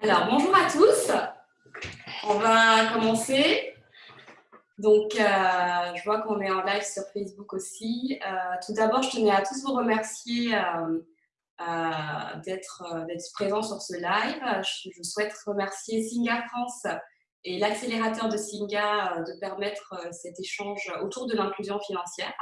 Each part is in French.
Alors, bonjour à tous. On va commencer. Donc, euh, je vois qu'on est en live sur Facebook aussi. Euh, tout d'abord, je tenais à tous vous remercier euh, d'être présents sur ce live. Je, souhaite remercier Singa France et l'accélérateur de Singa de permettre cet échange autour de l'inclusion financière.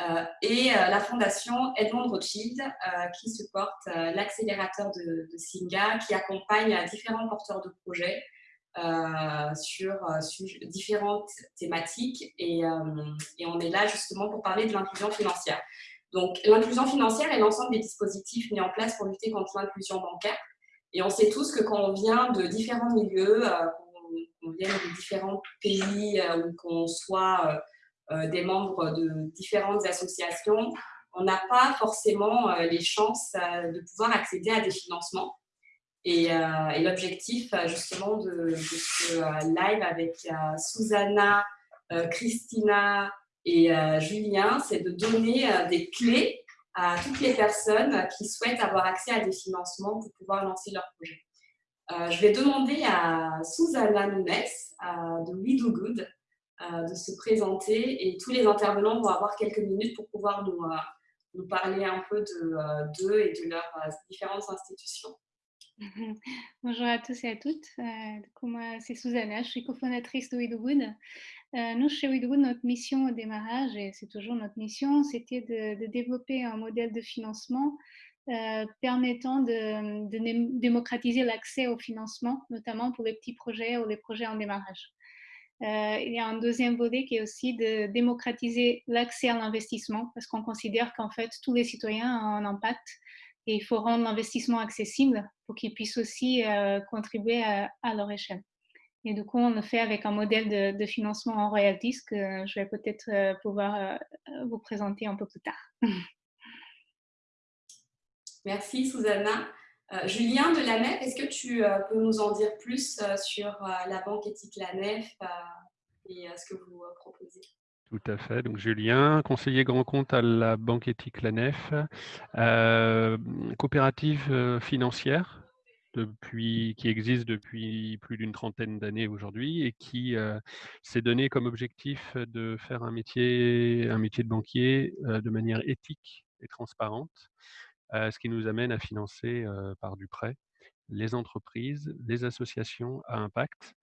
Euh, et euh, la fondation Edmond Rothschild euh, qui supporte l'accélérateur de, Singa qui accompagne différents porteurs de projets sur, différentes thématiques et, on est là justement pour parler de l'inclusion financière. Donc l'inclusion financière est l'ensemble des dispositifs mis en place pour lutter contre l'inclusion bancaire et on sait tous que quand on vient de différents milieux, qu'on vient de différents pays ou qu'on soit euh, des membres de différentes associations, on n'a pas forcément euh, les chances euh, de pouvoir accéder à des financements. Et, l'objectif justement de, ce live avec Susanna, Christina et Julien, c'est de donner des clés à toutes les personnes qui souhaitent avoir accès à des financements pour pouvoir lancer leur projet. je vais demander à Susanna Nunes de We Do Good euh, de se présenter et tous les intervenants vont avoir quelques minutes pour pouvoir nous, euh, parler un peu euh, d'eux et de leurs différentes institutions. Bonjour à tous et à toutes. moi, c'est Susanna, je suis cofondatrice de WeDoGood. nous, chez WeDoGood, notre mission au démarrage, et c'est toujours notre mission, c'était de, développer un modèle de financement permettant de démocratiser l'accès au financement, notamment pour les petits projets ou les projets en démarrage. Euh, il y a un deuxième volet qui est aussi de démocratiser l'accès à l'investissement parce qu'on considère qu'en fait, tous les citoyens ont un impact et il faut rendre l'investissement accessible pour qu'ils puissent aussi euh, contribuer à, leur échelle. Et du coup, on le fait avec un modèle de, financement en royalties que je vais peut-être euh, pouvoir vous présenter un peu plus tard. Merci, Susanna. Euh, Julien de la NEF, est-ce que tu euh, peux nous en dire plus euh, sur la banque éthique La Nef et ce que vous proposez? Tout à fait. Donc Julien, conseiller grand compte à la Banque éthique La Nef, coopérative financière depuis, qui existe depuis plus d'une trentaine d'années aujourd'hui et qui s'est donné comme objectif de faire un métier de banquier de manière éthique et transparente ce qui nous amène à financer par du prêt les entreprises, les associations à impact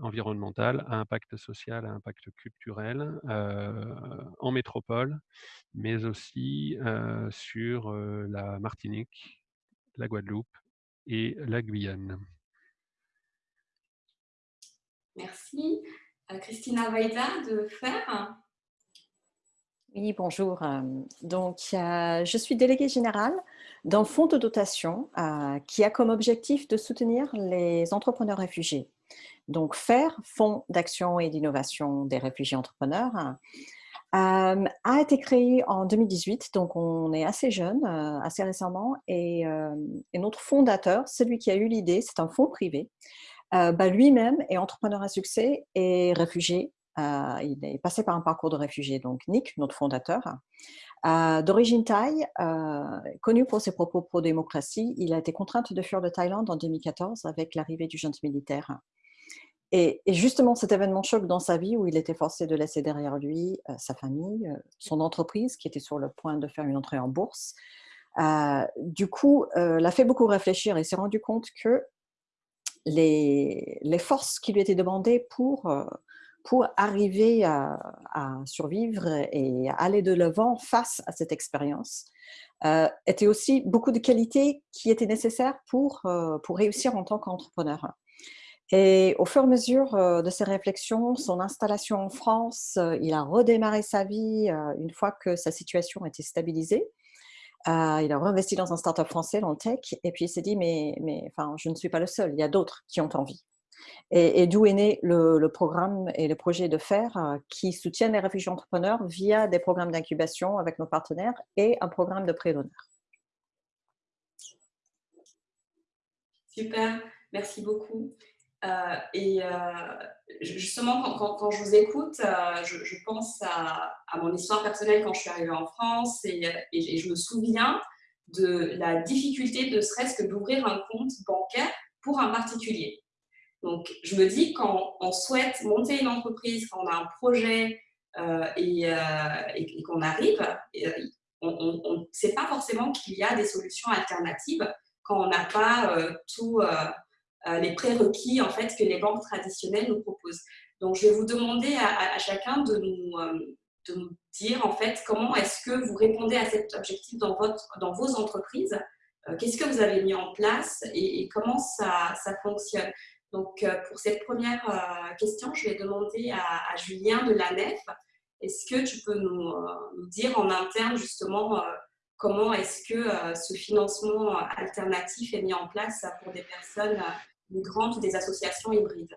environnemental, à impact social, à impact culturel en métropole, mais aussi sur la Martinique, la Guadeloupe et la Guyane. Merci. Christina Vaida de FER. Oui, bonjour. Donc, je suis déléguée générale d'un fonds de dotation qui a comme objectif de soutenir les entrepreneurs réfugiés. Donc, FAIR, Fonds d'action et d'innovation des réfugiés entrepreneurs, a été créé en 2018, donc on est assez jeune, assez récemment, et, notre fondateur, celui qui a eu l'idée, c'est un fonds privé, bah, lui-même est entrepreneur à succès et réfugié euh, il est passé par un parcours de réfugié, donc Nick, notre fondateur. Euh, d'origine thaï, euh, connu pour ses propos pro-démocratie, il a été contraint de fuir de Thaïlande en 2014 avec l'arrivée du junte militaire. Et, justement, cet événement choc dans sa vie où il était forcé de laisser derrière lui sa famille, son entreprise qui était sur le point de faire une entrée en bourse, du coup, l'a fait beaucoup réfléchir et s'est rendu compte que les, forces qui lui étaient demandées pour pour arriver à, survivre et aller de l'avant face à cette expérience, euh, étaient aussi beaucoup de qualités qui étaient nécessaires pour, euh, pour réussir en tant qu'entrepreneur. Et au fur et à mesure euh, de ses réflexions, son installation en France, euh, il a redémarré sa vie une fois que sa situation était stabilisée. il a réinvesti dans un startup français, dans le tech, et puis il s'est dit, mais, mais enfin, je ne suis pas le seul, il y a d'autres qui ont envie. Et, d'où est né le, programme et le projet de FAIR euh, qui soutiennent les réfugiés entrepreneurs via des programmes d'incubation avec nos partenaires et un programme de prêt d'honneur. Super, merci beaucoup. Euh, et euh, justement, quand, je vous écoute, je, pense à, mon histoire personnelle quand je suis arrivée en France et, et je me souviens de la difficulté de serait-ce que d'ouvrir un compte bancaire pour un particulier. Donc, je me dis, quand on souhaite monter une entreprise, quand on a un projet et, et qu'on arrive, on ne sait pas forcément qu'il y a des solutions alternatives quand on n'a pas tous les prérequis en fait, que les banques traditionnelles nous proposent. Donc, je vais vous demander à, chacun de nous, de nous, dire en fait comment est-ce que vous répondez à cet objectif dans, votre, dans vos entreprises. Qu'est-ce que vous avez mis en place et, comment ça, ça, fonctionne Donc, pour cette première question, je vais demander à, Julien de la Nef est-ce que tu peux nous, euh, dire en interne justement euh, comment est-ce que euh, ce financement alternatif est mis en place pour des personnes migrantes ou des associations hybrides?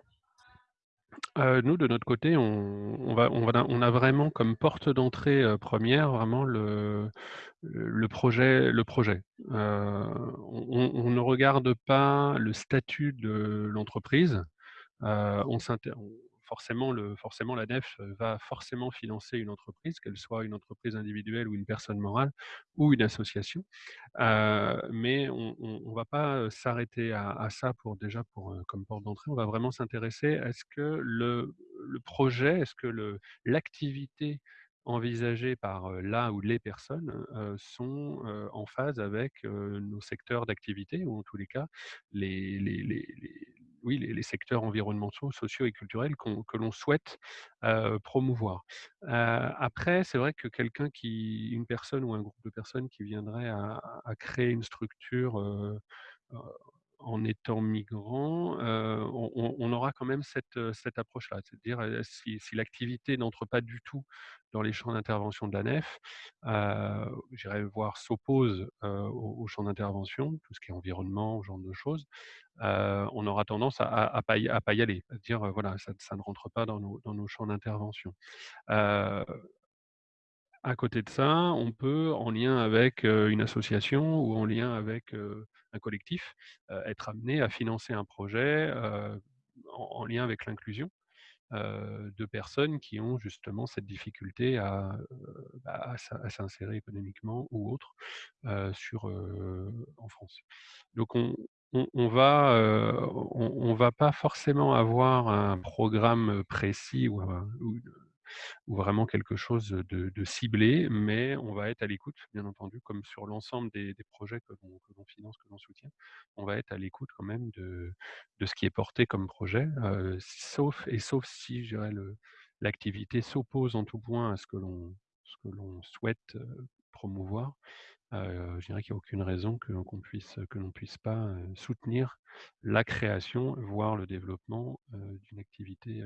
Nous, de notre côté, on, a vraiment comme porte d'entrée première vraiment le, projet. Projet. on, ne regarde pas le statut de l'entreprise. on, forcément, le, forcément, la NEF va forcément financer une entreprise, qu'elle soit une entreprise individuelle ou une personne morale ou une association. mais on ne va pas s'arrêter à, ça pour déjà pour, comme porte d'entrée. On va vraiment s'intéresser à ce que le, le projet, est-ce que l'activité envisagée par là ou les personnes sont en phase avec nos secteurs d'activité ou en tous les cas les, oui, les, secteurs environnementaux, sociaux et culturels que l'on souhaite promouvoir. après, c'est vrai que quelqu'un qui, une personne ou un groupe de personnes qui viendrait à, créer une structure en étant migrant, on, aura quand même cette, cette approche-là. C'est-à-dire, si, l'activité n'entre pas du tout dans les champs d'intervention de la NEF, j'irais voir s'oppose au, champ d'intervention, tout ce qui est environnement, ce genre de choses, on aura tendance à ne pas, y aller, à dire voilà, ça, ne rentre pas dans nos, dans nos champs d'intervention. à côté de ça, on peut, en lien avec une association ou en lien avec un collectif, être amené à financer un projet en, lien avec l'inclusion. de personnes qui ont justement cette difficulté à, bah, à, s'insérer économiquement ou autre sur, en France. Donc on, on, va, on, va pas forcément avoir un programme précis ou, ou vraiment quelque chose de, ciblé, mais on va être à l'écoute, bien entendu, comme sur l'ensemble des, projets que l'on finance, que l'on soutient, on va être à l'écoute quand même de, ce qui est porté comme projet, sauf et sauf si, je dirais, l'activité s'oppose en tout point à ce que l'on souhaite promouvoir. je dirais qu'il n'y a aucune raison que l'on puisse, que l'on puisse pas soutenir la création, voire le développement d'une activité.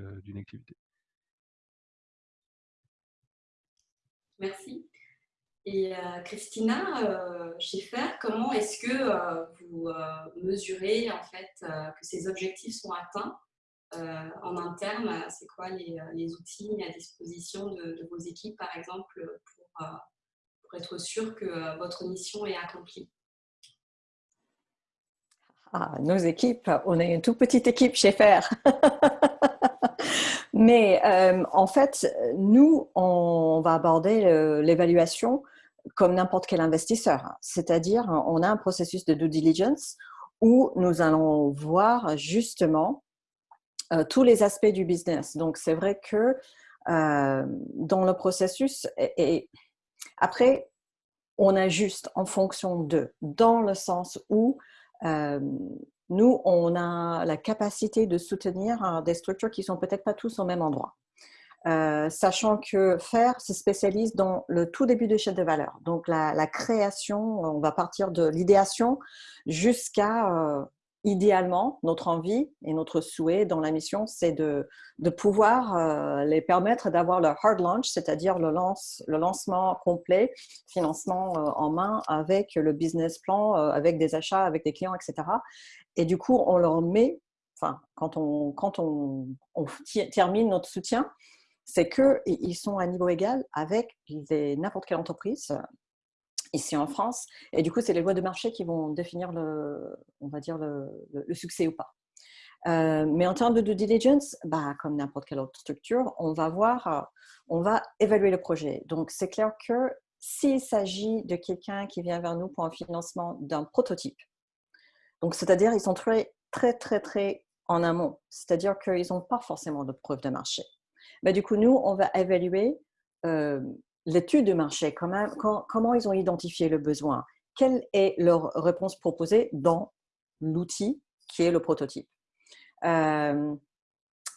Merci. Et euh, Christina euh, Schiffer, comment est-ce que euh, vous mesurez en fait que ces objectifs sont atteints en interne? C'est quoi les, outils à disposition de, vos équipes, par exemple, pour, pour être sûr que votre mission est accomplie? Ah, Nos équipes, on est une toute petite équipe chez FAIR. Mais euh, en fait, nous, on va aborder l'évaluation comme n'importe quel investisseur. C'est-à-dire, on a un processus de due diligence où nous allons voir justement euh, tous les aspects du business. Donc, c'est vrai que euh, dans le processus, et, après, on ajuste en fonction de, dans le sens où nous, on a la capacité de soutenir des structures qui sont peut-être pas tous au même endroit. Euh, sachant que FAIR se spécialise dans le tout début de chaîne de valeur. Donc, la, création, on va partir de l'idéation jusqu'à, euh, idéalement, notre envie et notre souhait dans la mission, c'est de, pouvoir euh, les permettre d'avoir le hard launch, c'est-à-dire le, lance, le lancement complet, financement en main avec le business plan, avec des achats, avec des clients, etc. Et du coup, on leur met, enfin, quand on, on, termine notre soutien, c'est qu'ils sont à niveau égal avec n'importe quelle entreprise euh, ici en France. Et du coup, c'est les lois de marché qui vont définir le, on va dire le, succès ou pas. Euh, mais en termes de due diligence, bah, comme n'importe quelle autre structure, on va voir, on va évaluer le projet. Donc, c'est clair que s'il s'agit de quelqu'un qui vient vers nous pour un financement d'un prototype, donc, c'est-à-dire, ils sont très, très, très, très en amont. C'est-à-dire qu'ils n'ont pas forcément de preuve de marché. Mais du coup, nous, on va évaluer euh, l'étude de marché, comment, comment ils ont identifié le besoin, quelle est leur réponse proposée dans l'outil qui est le prototype. Euh,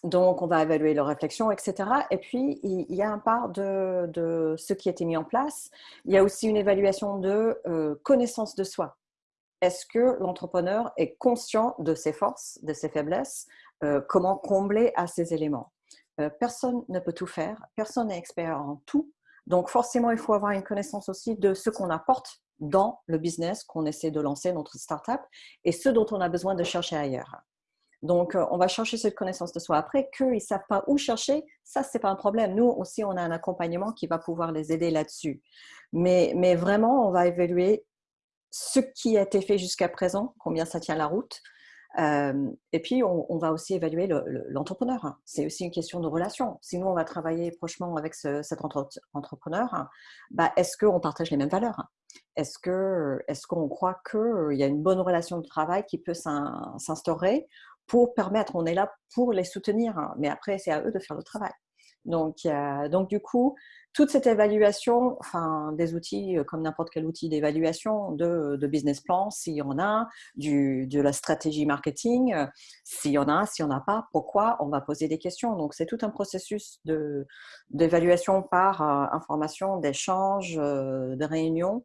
donc, on va évaluer leur réflexion, etc. Et puis, il y a un part de, de ce qui a été mis en place. Il y a aussi une évaluation de euh, connaissance de soi. Est-ce que l'entrepreneur est conscient de ses forces, de ses faiblesses euh, Comment combler à ces éléments? Personne ne peut tout faire, personne n'est expert en tout. Donc, forcément, il faut avoir une connaissance aussi de ce qu'on apporte dans le business qu'on essaie de lancer, notre startup, et ce dont on a besoin de chercher ailleurs. Donc, euh, on va chercher cette connaissance de soi. Après, qu'ils ne savent pas où chercher, ça, ce n'est pas un problème. Nous aussi, on a un accompagnement qui va pouvoir les aider là-dessus. Mais, mais vraiment, on va évaluer ce qui a été fait jusqu'à présent, combien ça tient la route. Et puis, on, va aussi évaluer l'entrepreneur. C'est aussi une question de relation. Si nous, on va travailler prochement avec cet entrepreneur, bah, est-ce qu'on partage les mêmes valeurs? Est-ce qu'on est qu'on croit qu'il y a une bonne relation de travail qui peut s'instaurer pour permettre, on est là pour les soutenir, mais après, c'est à eux de faire le travail. Donc, donc du coup, toute cette évaluation, enfin, des outils euh, comme n'importe quel outil d'évaluation de, business plan, s'il y en a, du, de la stratégie marketing, euh, s'il y en a, s'il n'y en a pas, pourquoi, on va poser des questions. Donc, c'est tout un processus d'évaluation par euh, information, d'échange, de réunion.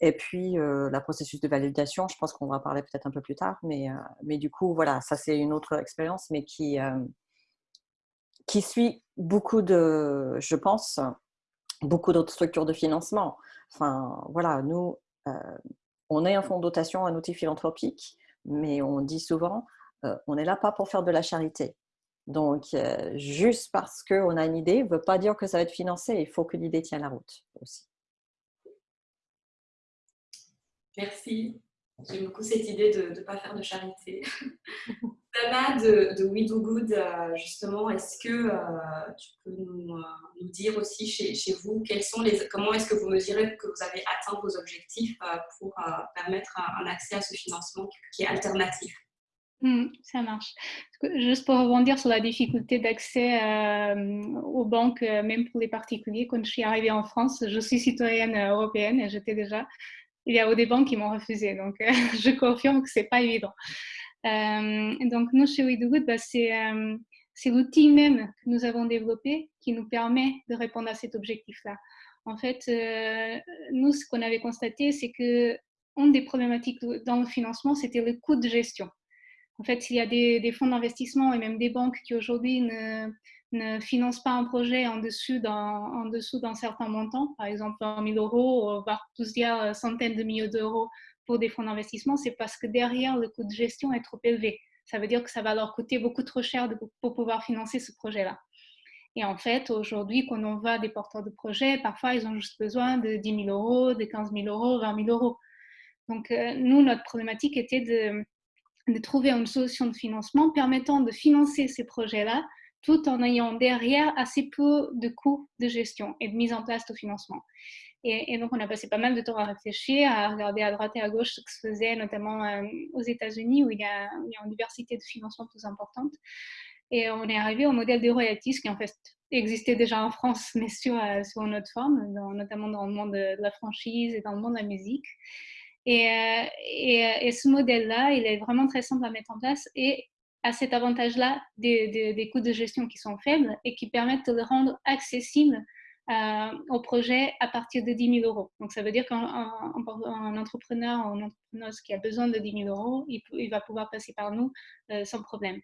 Et puis, le processus de validation, je pense qu'on va parler peut-être un peu plus tard, mais, mais du coup, voilà, ça c'est une autre expérience, mais qui, qui suit beaucoup de, je pense, beaucoup d'autres structures de financement. Enfin, voilà, nous, on est un fonds de dotation, un outil philanthropique, mais on dit souvent, on n'est là pas pour faire de la charité. Donc, juste parce qu'on a une idée ne veut pas dire que ça va être financé, il faut que l'idée tienne la route aussi. Merci. J'aime beaucoup cette idée de ne pas faire de charité. Dana de, de We Do Good, euh, justement, est-ce que euh, tu peux euh, nous, dire aussi chez, vous comment est-ce que vous mesurez que vous avez atteint vos objectifs pour permettre un, accès à ce financement qui est alternatif? Hmm, ça marche. Juste pour rebondir sur la difficulté d'accès aux banques, même pour les particuliers, quand je suis arrivée en France, je suis citoyenne européenne et j'étais déjà il y a des banques qui m'ont refusé. Donc, je confirme que ce n'est pas évident. Euh, donc, nous, chez WeDoGood, bah, euh, c'est l'outil même que nous avons développé qui nous permet de répondre à cet objectif-là. En fait, nous, ce qu'on avait constaté, c'est que une des problématiques dans le financement, c'était le coût de gestion. En fait, il y a des, fonds d'investissement et même des banques qui aujourd'hui ne, ne finance pas un projet en dessous d'un, certain montant, par exemple 20 000 euros, voire plusieurs euh, centaines de millions d'euros pour des fonds d'investissement, c'est parce que derrière, le coût de gestion est trop élevé. Ça veut dire que ça va leur coûter beaucoup trop cher pour pouvoir financer ce projet-là. Et en fait, aujourd'hui, quand on va des porteurs de projets, parfois, ils ont juste besoin de 10 000 euros, de 15 000 euros, 20 000 euros. Donc, euh, nous, notre problématique était de, de trouver une solution de financement permettant de financer ces projets-là tout en ayant derrière assez peu de coûts de gestion et de mise en place de financement. Et, donc, on a passé pas mal de temps à réfléchir, à regarder à droite et à gauche ce que se faisait, notamment euh, aux États-Unis, où, il y a une diversité de financement plus importante. Et on est arrivé au modèle des royalties, qui en fait existait déjà en France, mais sur, euh, une autre forme, notamment dans le monde de, la franchise et dans le monde de la musique. Et, euh, et, ce modèle-là, il est vraiment très simple à mettre en place et à cet avantage-là des, des, coûts de gestion qui sont faibles et qui permettent de le rendre accessible au projet à partir de 10 000 euros. Donc, ça veut dire qu'un entrepreneur ou une entrepreneuse qui a besoin de 10 000 euros, il, va pouvoir passer par nous euh, sans problème.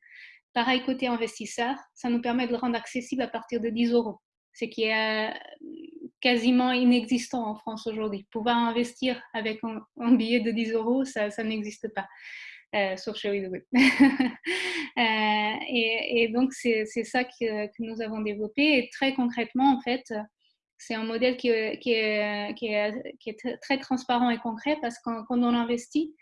Pareil, côté investisseur, ça nous permet de le rendre accessible à partir de 10 euros, ce qui est euh, quasiment inexistant en France aujourd'hui. Pouvoir investir avec un, billet de 10 euros, ça n'existe pas. Euh, sauf chez WeDoGood. Euh, et, donc, c'est ça que, nous avons développé. Et très concrètement, en fait, c'est un modèle qui, est, qui, est, qui, est, très transparent et concret parce que quand on investit,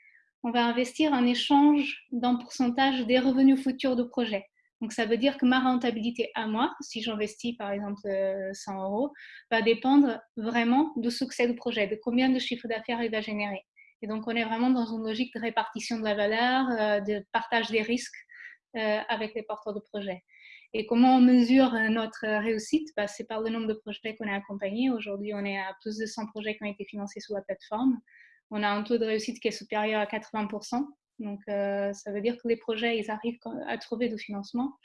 on va investir en échange d'un pourcentage des revenus futurs du projet. Donc, ça veut dire que ma rentabilité à moi, si j'investis par exemple 100 euh, euros, va dépendre vraiment du succès du projet, de combien de chiffre d'affaires il va générer. Et donc, on est vraiment dans une logique de répartition de la valeur, de partage des risques avec les porteurs de projets. Et comment on mesure notre réussite? Bah, C'est par le nombre de projets qu'on a accompagnés. Aujourd'hui, on est à plus de 100 projets qui ont été financés sur la plateforme. On a un taux de réussite qui est supérieur à 80%. Donc, ça veut dire que les projets, ils arrivent à trouver du financement.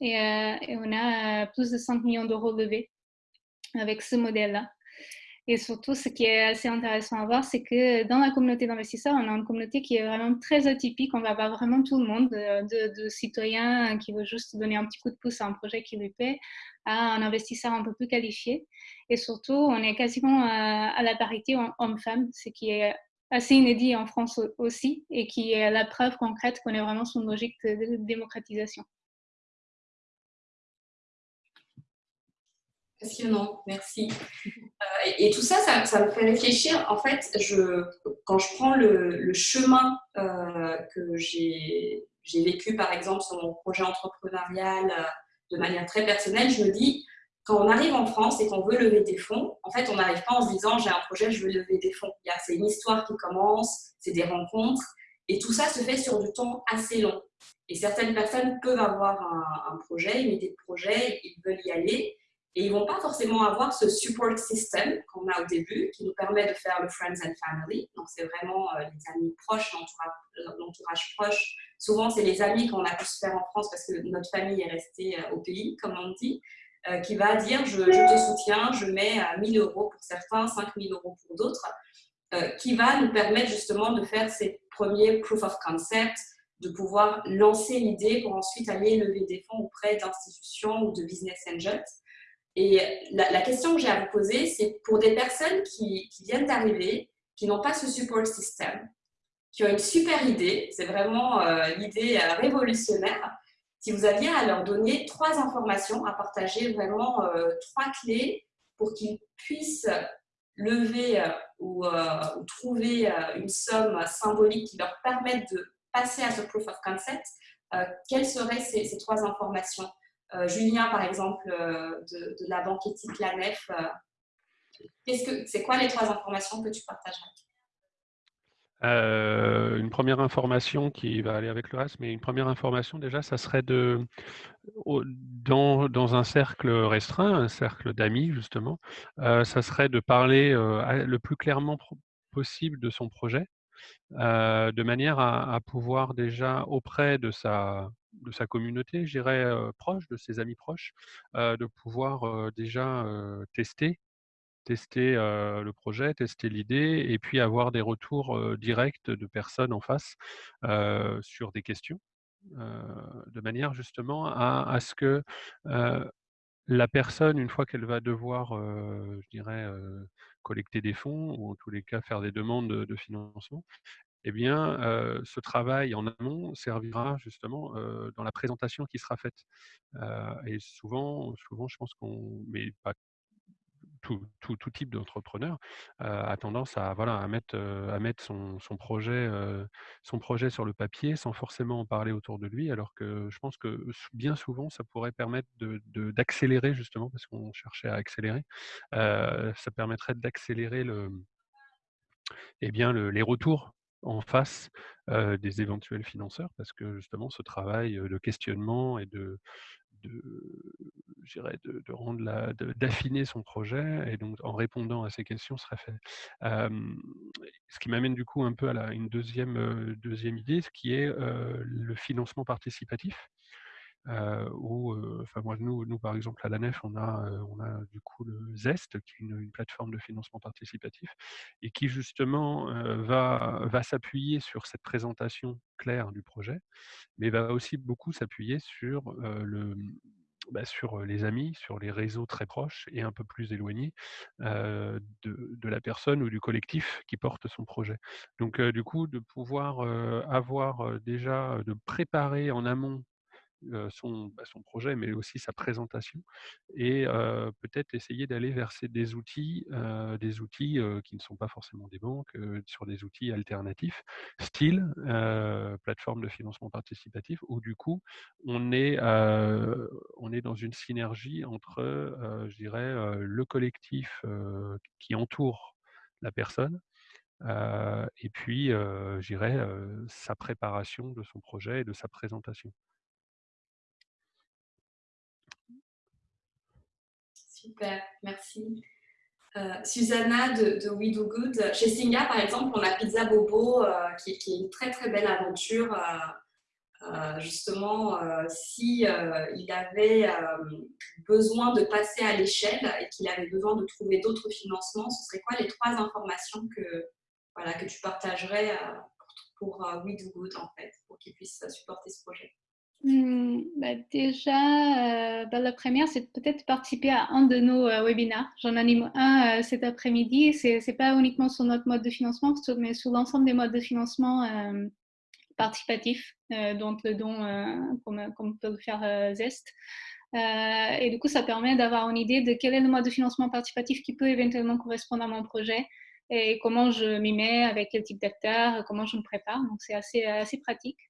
Et, et on a plus de 5 millions d'euros levés avec ce modèle-là. Et surtout, ce qui est assez intéressant à voir, c'est que dans la communauté d'investisseurs, on a une communauté qui est vraiment très atypique. On va avoir vraiment tout le monde, de, citoyens qui veulent juste donner un petit coup de pouce à un projet qui lui plaît, à un investisseur un peu plus qualifié. Et surtout, on est quasiment à, la parité homme-femme, ce qui est assez inédit en France aussi et qui est la preuve concrète qu'on est vraiment sur une logique de démocratisation. Passionnant, merci. Euh, et, tout ça, ça, me fait réfléchir. En fait, je, quand je prends le, chemin euh, que j'ai vécu, par exemple, sur mon projet entrepreneurial euh, de manière très personnelle, je me dis, quand on arrive en France et qu'on veut lever des fonds, en fait, on n'arrive pas en se disant, j'ai un projet, je veux lever des fonds. C'est une histoire qui commence, c'est des rencontres, et tout ça se fait sur du temps assez long. Et certaines personnes peuvent avoir un, un projet, une idée de projet, ils veulent y aller, et ils ne vont pas forcément avoir ce support system qu'on a au début, qui nous permet de faire le friends and family. Donc, c'est vraiment euh, les amis proches, l'entourage proche. Souvent, c'est les amis qu'on a pu se faire en France parce que notre famille est restée euh, au pays, comme on dit, euh, qui va dire je, te soutiens, je mets 1000 euros pour certains, 5000 euros pour d'autres, qui va nous permettre justement de faire ces premiers proof of concept, de pouvoir lancer l'idée pour ensuite aller lever des fonds auprès d'institutions ou de business angels. Et la, question que j'ai à vous poser, c'est pour des personnes qui, viennent d'arriver, qui n'ont pas ce support system, qui ont une super idée, c'est vraiment euh, l'idée euh, révolutionnaire, si vous aviez à leur donner trois informations, à partager vraiment euh, trois clés pour qu'ils puissent lever ou, trouver une somme symbolique qui leur permette de passer à ce proof of concept, quelles seraient ces trois informations? Julien, par exemple, euh, de, la banque éthique La Nef, euh, c'est quoi les trois informations que tu partagerais? Une première information qui va aller avec le reste, mais une première information déjà, ça serait de, dans un cercle restreint, un cercle d'amis justement, ça serait de parler le plus clairement possible de son projet, de manière à, pouvoir déjà auprès de sa, communauté, je dirais, proche, de ses amis proches, de pouvoir déjà tester tester le projet, tester l'idée et puis avoir des retours directs de personnes en face sur des questions, de manière justement à, ce que la personne, une fois qu'elle va devoir, je dirais, collecter des fonds ou en tous les cas faire des demandes de financement, eh bien, ce travail en amont servira justement dans la présentation qui sera faite. et souvent, souvent, je pense qu'on, mais pas tout, type d'entrepreneur a tendance à, voilà, à mettre, son, projet, sur le papier sans forcément en parler autour de lui, alors que je pense que bien souvent, ça pourrait permettre d'accélérer de, justement, parce qu'on cherchait à accélérer, ça permettrait d'accélérer eh les retours en face des éventuels financeurs parce que justement ce travail de questionnement et de, de, de, rendre la, d'affiner son projet et donc en répondant à ces questions serait fait. ce qui m'amène du coup un peu à la, une deuxième, deuxième idée, ce qui est le financement participatif. Où, enfin moi, nous, nous, par exemple, à la NEF, on a, on a du coup le ZEST, qui est une, plateforme de financement participatif, et qui justement va, va s'appuyer sur cette présentation claire du projet, mais va aussi beaucoup s'appuyer sur le, bah, sur les amis, sur les réseaux très proches et un peu plus éloignés de, de, la personne ou du collectif qui porte son projet. Donc du coup, de pouvoir avoir déjà, de préparer en amont son, bah, son, projet, mais aussi sa présentation, et peut-être essayer d'aller vers des outils, des outils qui ne sont pas forcément des banques, sur des outils alternatifs, style plateforme de financement participatif, où du coup on est, on est dans une synergie entre, je dirais, le collectif qui entoure la personne, et puis, j'irai sa préparation de son projet et de sa présentation. Super, merci. Susanna de, We Do Good. Chez Singa, par exemple, on a Pizza Bobo, qui, qui, est une très très belle aventure euh, justement, euh, si euh, il avait besoin de passer à l'échelle et qu'il avait besoin de trouver d'autres financements, ce serait quoi les trois informations que, voilà, que tu partagerais pour, We Do Good, en fait, pour qu'il puisse supporter ce projet? Hmm, bah déjà, bah la première, c'est peut-être participer à un de nos webinaires. J'en anime un cet après-midi. Ce n'est pas uniquement sur notre mode de financement, mais sur l'ensemble des modes de financement participatif, euh, donc le don euh, comme, peut le faire euh, Zest. et du coup, ça permet d'avoir une idée de quel est le mode de financement participatif qui peut éventuellement correspondre à mon projet et comment je m'y mets, avec quel type d'acteur, comment je me prépare. Donc, c'est assez, assez pratique.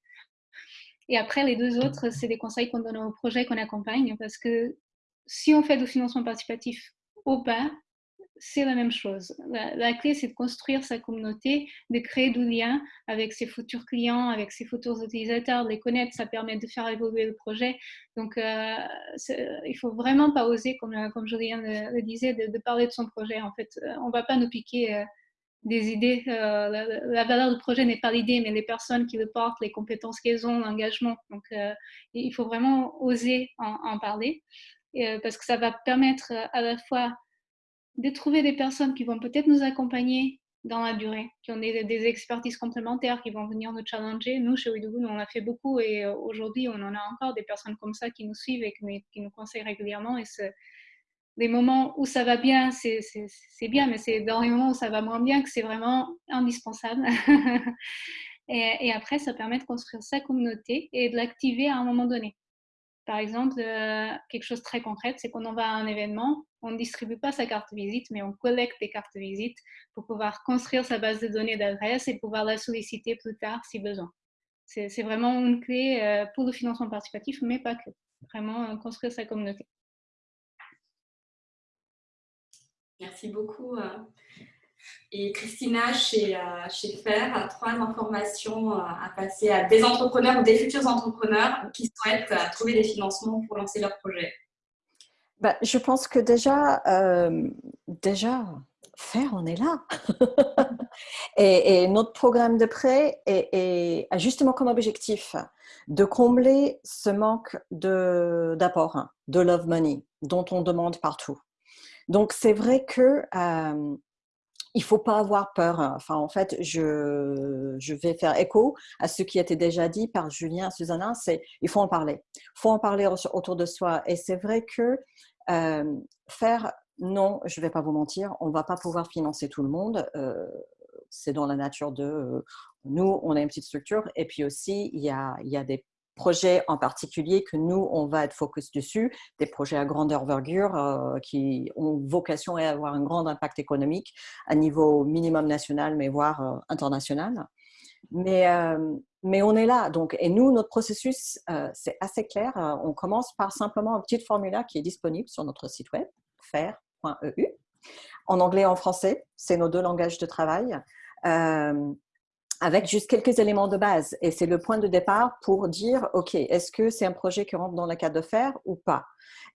Et après, les deux autres, c'est des conseils qu'on donne aux projets qu'on accompagne parce que si on fait du financement participatif au pas, c'est la même chose. La, clé, c'est de construire sa communauté, de créer du lien avec ses futurs clients, avec ses futurs utilisateurs, de les connaître. Ça permet de faire évoluer le projet. Donc, euh, il faut vraiment pas oser, comme, comme Julien le, disait, de, parler de son projet. En fait, euh, on va pas nous piquer euh, des idées. Euh, la, valeur du projet n'est pas l'idée, mais les personnes qui le portent, les compétences qu'elles ont, l'engagement. Donc, il faut vraiment oser en, parler. parce que ça va permettre à la fois de trouver des personnes qui vont peut-être nous accompagner dans la durée, qui ont des, expertises complémentaires, qui vont venir nous challenger. Nous, chez Ouidougou, on a fait beaucoup et euh, aujourd'hui, on en a encore des personnes comme ça qui nous suivent et qui, nous conseillent régulièrement. Les moments où ça va bien, c'est bien, mais c'est dans les moments où ça va moins bien que c'est vraiment indispensable. et, et, après, ça permet de construire sa communauté et de l'activer à un moment donné. Par exemple, euh, quelque chose de très concret, c'est qu'on en va à un événement, on ne distribue pas sa carte visite, mais on collecte des cartes visite pour pouvoir construire sa base de données d'adresse et pouvoir la solliciter plus tard si besoin. C'est vraiment une clé euh, pour le financement participatif, mais pas que. Vraiment euh, construire sa communauté. Merci beaucoup. Et Christina, chez, euh, chez FAIR, a trois informations euh, à passer à des entrepreneurs ou des futurs entrepreneurs qui souhaitent euh, trouver des financements pour lancer leur projet. Bah, je pense que déjà, déjà, faire, on est là. et, notre programme de prêt est, a justement comme objectif de combler ce manque d'apport, de, love money, dont on demande partout. Donc, c'est vrai que il faut pas avoir peur. Enfin, en fait, je, vais faire écho à ce qui a été déjà dit par Julien Susanna, c'est il faut en parler. Il faut en parler autour de soi. Et c'est vrai que euh, faire, non, je ne vais pas vous mentir, on ne va pas pouvoir financer tout le monde. Euh, c'est dans la nature de... Euh, nous, on a une petite structure et puis aussi, il y a des projets en particulier que nous, on va être focus dessus, des projets à grande envergure euh, qui ont vocation à avoir un grand impact économique à niveau minimum national, mais voire euh, international. Mais, euh, mais on est là. Donc, et nous, notre processus, c'est assez clair. On commence par simplement un petit formulaire qui est disponible sur notre site web, faire.eu. En anglais et en français, c'est nos deux langages de travail avec juste quelques éléments de base. Et c'est le point de départ pour dire, OK, est-ce que c'est un projet qui rentre dans le cadre de faire ou pas?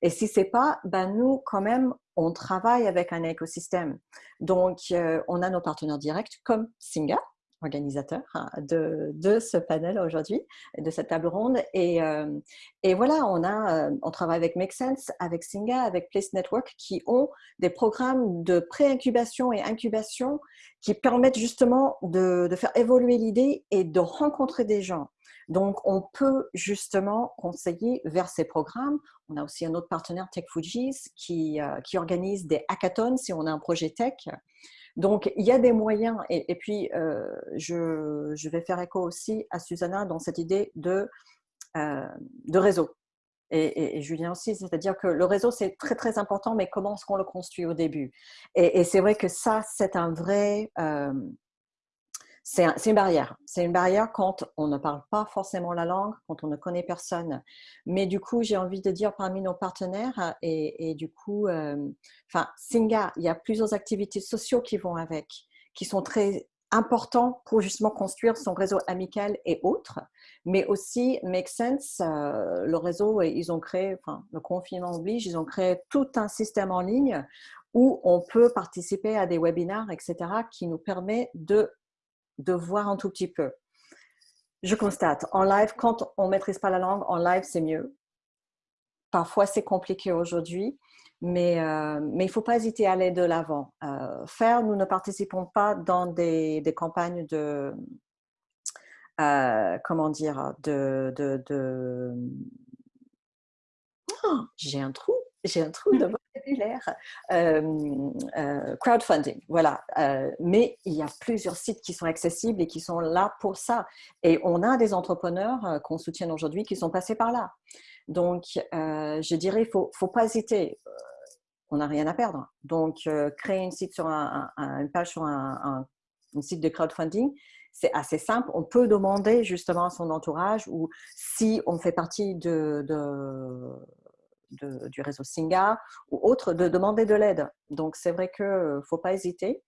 Et si c'est pas, ben nous, quand même, on travaille avec un écosystème. Donc, euh, on a nos partenaires directs comme Singa, organisateur hein, de, ce panel aujourd'hui, de cette table ronde. Et, euh, voilà, on, a, euh, on travaille avec Make Sense, avec Singa, avec Place Network qui ont des programmes de pré-incubation et incubation qui permettent justement de, faire évoluer l'idée et de rencontrer des gens. Donc, on peut justement conseiller vers ces programmes. On a aussi un autre partenaire, Tech Fujis, qui, euh, qui organise des hackathons si on a un projet tech. Donc, il y a des moyens. Et, puis, euh, je, vais faire écho aussi à Susanna dans cette idée de, euh, réseau. Et, Julien aussi, c'est-à-dire que le réseau, c'est très, très important, mais comment est-ce qu'on le construit au début? Et, c'est vrai que ça, c'est un vrai... Euh, c'est une barrière. C'est une barrière quand on ne parle pas forcément la langue, quand on ne connaît personne. Mais du coup, j'ai envie de dire parmi nos partenaires, et, du coup, euh, enfin, Singa, il y a plusieurs activités sociales qui vont avec, qui sont très important pour justement construire son réseau amical et autres, mais aussi Make Sense, euh, le réseau, ils ont créé, enfin le confinement oblige, ils ont créé tout un système en ligne où on peut participer à des webinars, etc., qui nous permet de, de voir un tout petit peu. Je constate, en live, quand on ne maîtrise pas la langue, en live, c'est mieux. Parfois, c'est compliqué aujourd'hui. Mais, euh, mais il ne faut pas hésiter à aller de l'avant. Euh, faire, nous ne participons pas dans des, campagnes de, euh, comment dire, de, de, de... Oh, j'ai un trou, j'ai un trou de vocabulaire. crowdfunding, voilà. mais il y a plusieurs sites qui sont accessibles et qui sont là pour ça. Et on a des entrepreneurs qu'on soutient aujourd'hui qui sont passés par là. Donc, je dirais, il ne faut, faut, pas hésiter on n'a rien à perdre. Donc, euh, créer une, site sur un, une page sur un, site de crowdfunding, c'est assez simple. On peut demander justement à son entourage ou si on fait partie de, du réseau Singa ou autre, de demander de l'aide. Donc, c'est vrai qu'il ne faut pas hésiter.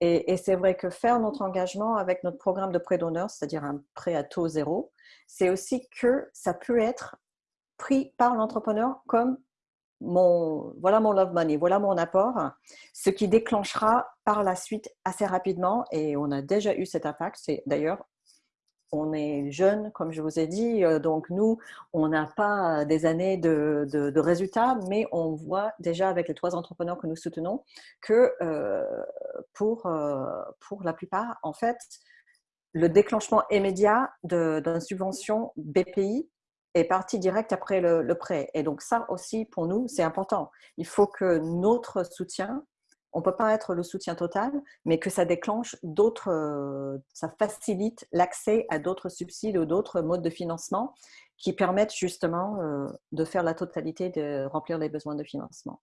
Et, et c'est vrai que faire notre engagement avec notre programme de prêt d'honneur, c'est-à-dire un prêt à taux zéro, c'est aussi que ça peut être pris par l'entrepreneur comme mon, voilà mon love money, voilà mon apport, ce qui déclenchera par la suite assez rapidement, et on a déjà eu cet impact, c'est d'ailleurs, on est jeune, comme je vous ai dit, euh, donc nous, on n'a pas des années de, de, résultats, mais on voit déjà avec les trois entrepreneurs que nous soutenons que euh, pour, euh, pour la plupart, en fait, le déclenchement immédiat d'une subvention BPI est parti direct après le, prêt. Et donc ça aussi, pour nous, c'est important. Il faut que notre soutien, on ne peut pas être le soutien total, mais que ça déclenche d'autres, euh, ça facilite l'accès à d'autres subsides ou d'autres modes de financement qui permettent justement euh, de faire la totalité, de remplir les besoins de financement.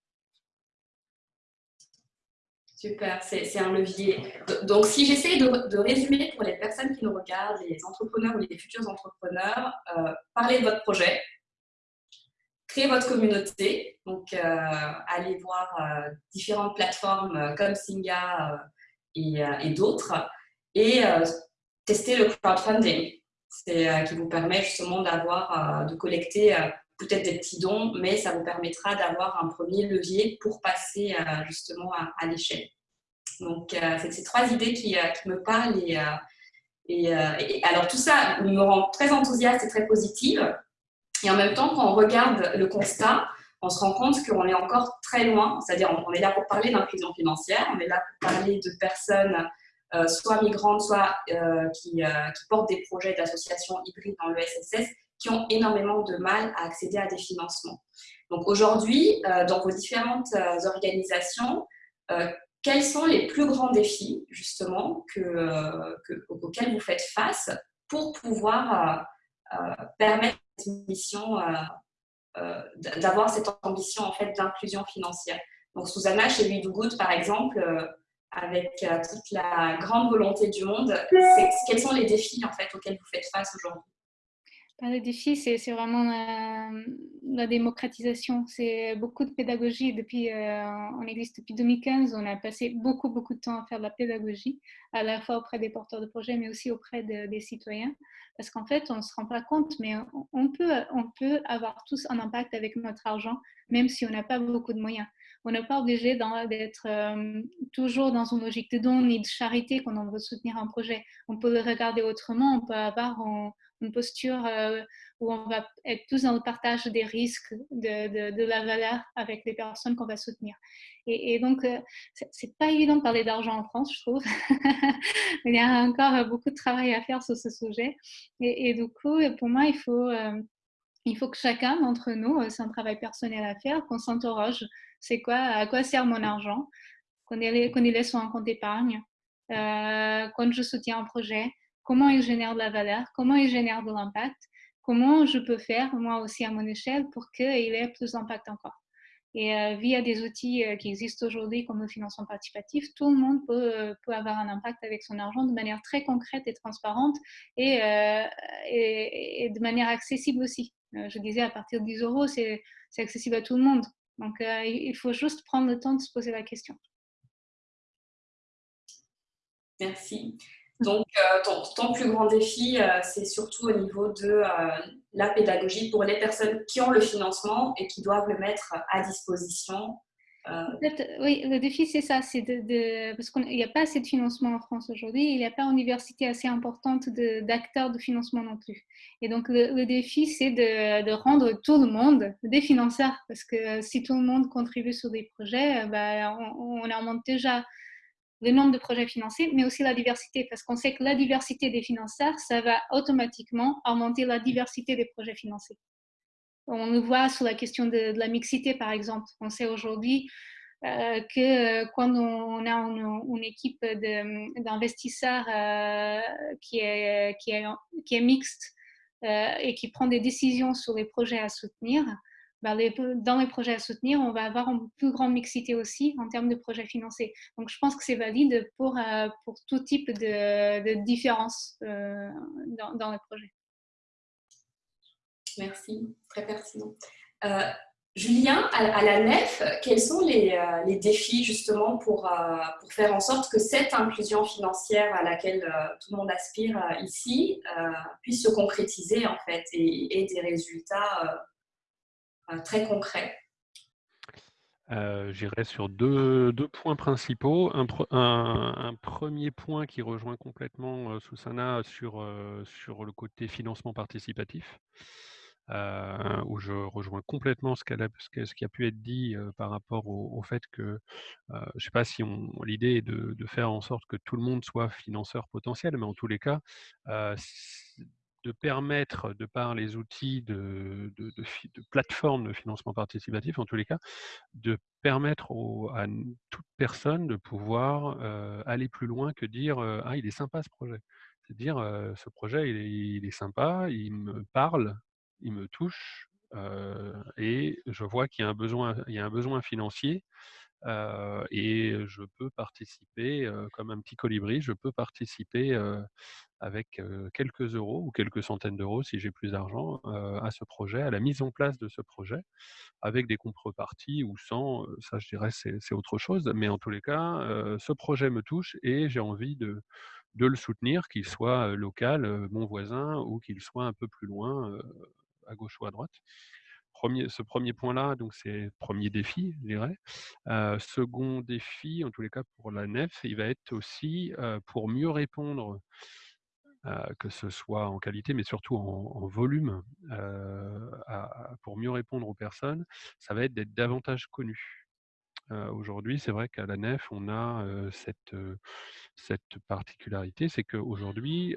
Super, c'est un levier. Donc, si j'essaie de, résumer pour les personnes qui nous regardent, les entrepreneurs ou les futurs entrepreneurs, euh, parlez de votre projet, créez votre communauté, donc euh, allez voir euh, différentes plateformes comme Singa et, d'autres, et testez le crowdfunding, c'est qui vous permet justement d'avoir, de collecter peut-être des petits dons, mais ça vous permettra d'avoir un premier levier pour passer euh, justement à, l'échelle. Donc, euh, c'est ces trois idées qui, euh, me parlent. Et, alors, tout ça me rend très enthousiaste et très positive. Et en même temps, quand on regarde le constat, on se rend compte qu'on est encore très loin. C'est-à-dire, on, est là pour parler d'inclusion financière, on est là pour parler de personnes soit migrantes, soit qui, qui, portent des projets d'associations hybrides dans le SSS, qui ont énormément de mal à accéder à des financements. Donc aujourd'hui, euh, dans vos différentes euh, organisations, euh, quels sont les plus grands défis justement que, auxquels vous faites face pour pouvoir permettre cette mission, d'avoir cette ambition en fait d'inclusion financière. Donc Susanna, chez We Do Good par exemple, avec toute la grande volonté du monde, quels sont les défis en fait auxquels vous faites face aujourd'hui? Le défi, c'est vraiment la, démocratisation. C'est beaucoup de pédagogie. Depuis, euh, on existe depuis 2015. On a passé beaucoup, beaucoup de temps à faire de la pédagogie, à la fois auprès des porteurs de projets, mais aussi auprès des citoyens. Parce qu'en fait, on ne se rend pas compte, mais on peut, on peut avoir tous un impact avec notre argent, même si on n'a pas beaucoup de moyens. On n'est pas obligé d'être euh, toujours dans une logique de don ni de charité quand on veut soutenir un projet. On peut le regarder autrement. On peut avoir une posture euh, où on va être tous dans le partage des risques, de, de, la valeur avec les personnes qu'on va soutenir. Et, donc, euh, c'est pas évident de parler d'argent en France, je trouve. il y a encore beaucoup de travail à faire sur ce sujet. Et, du coup, pour moi, il faut, euh, il faut que chacun d'entre nous, c'est un travail personnel à faire, qu'on s'interroge. C'est quoi, à quoi sert mon argent? Qu'on y, laisse sur un compte d'épargne Quand je soutiens un projet comment il génère de la valeur, comment il génère de l'impact, comment je peux faire moi aussi à mon échelle pour qu'il ait plus d'impact encore. Et euh, via des outils euh, qui existent aujourd'hui comme le financement participatif, tout le monde peut, euh, peut, avoir un impact avec son argent de manière très concrète et transparente et, et, de manière accessible aussi. je disais, à partir de 10 euros, c'est accessible à tout le monde. Donc, il faut juste prendre le temps de se poser la question. Merci. Donc, euh, ton, plus grand défi, euh, c'est surtout au niveau de euh, la pédagogie pour les personnes qui ont le financement et qui doivent le mettre à disposition. oui, le défi, c'est ça. C'est de, parce qu'il n'y a pas assez de financement en France aujourd'hui. Il n'y a pas d'université assez importante d'acteurs de, financement non plus. Et donc, le, défi, c'est de, rendre tout le monde des financeurs. Parce que si tout le monde contribue sur des projets, bah, on, on augmente déjà le nombre de projets financés, mais aussi la diversité, parce qu'on sait que la diversité des financeurs, ça va automatiquement augmenter la diversité des projets financés. On le voit sur la question de, la mixité, par exemple. On sait aujourd'hui euh, que quand on a une, équipe d'investisseurs euh, qui, est, mixte euh, et qui prend des décisions sur les projets à soutenir, bah, dans les projets à soutenir, on va avoir une plus grande mixité aussi en termes de projets financés. Donc, je pense que c'est valide pour, euh, pour tout type de, de différence euh, dans, dans, les projets. Merci, très pertinent. Euh, Julien, à, la nef, quels sont les, les défis justement pour, pour, faire en sorte que cette inclusion financière à laquelle tout le monde aspire ici puisse se concrétiser en fait et, et des résultats très concret euh, J'irai sur deux, points principaux. Un, premier point qui rejoint complètement euh, Susanna sur, le côté financement participatif, où je rejoins complètement ce, qui a pu être dit par rapport au, fait que, je ne sais pas si l'idée est de, faire en sorte que tout le monde soit financeur potentiel, mais en tous les cas, de permettre, de par les outils de, de, de, plateforme de financement participatif, en tous les cas, de permettre à toute personne de pouvoir aller plus loin que dire Ah, il est sympa ce projet. C'est dire Ce projet, il est, sympa, il me parle, il me touche, et je vois qu'il y il y a un besoin financier. Et je peux participer comme un petit colibri, je peux participer avec quelques euros ou quelques centaines d'euros si j'ai plus d'argent à ce projet, à la mise en place de ce projet, avec des contreparties ou sans, ça je dirais c'est autre chose, mais en tous les cas, ce projet me touche et j'ai envie de, le soutenir, qu'il soit local, mon voisin, ou qu'il soit un peu plus loin, à gauche ou à droite. Ce premier point-là, donc c'est le premier défi, je dirais. second défi, en tous les cas pour la nef, il va être aussi pour mieux répondre que ce soit en qualité, mais surtout en, volume, pour mieux répondre aux personnes, ça va être d'être davantage connu. Aujourd'hui, c'est vrai qu'à la nef, on a cette, particularité, c'est qu'aujourd'hui,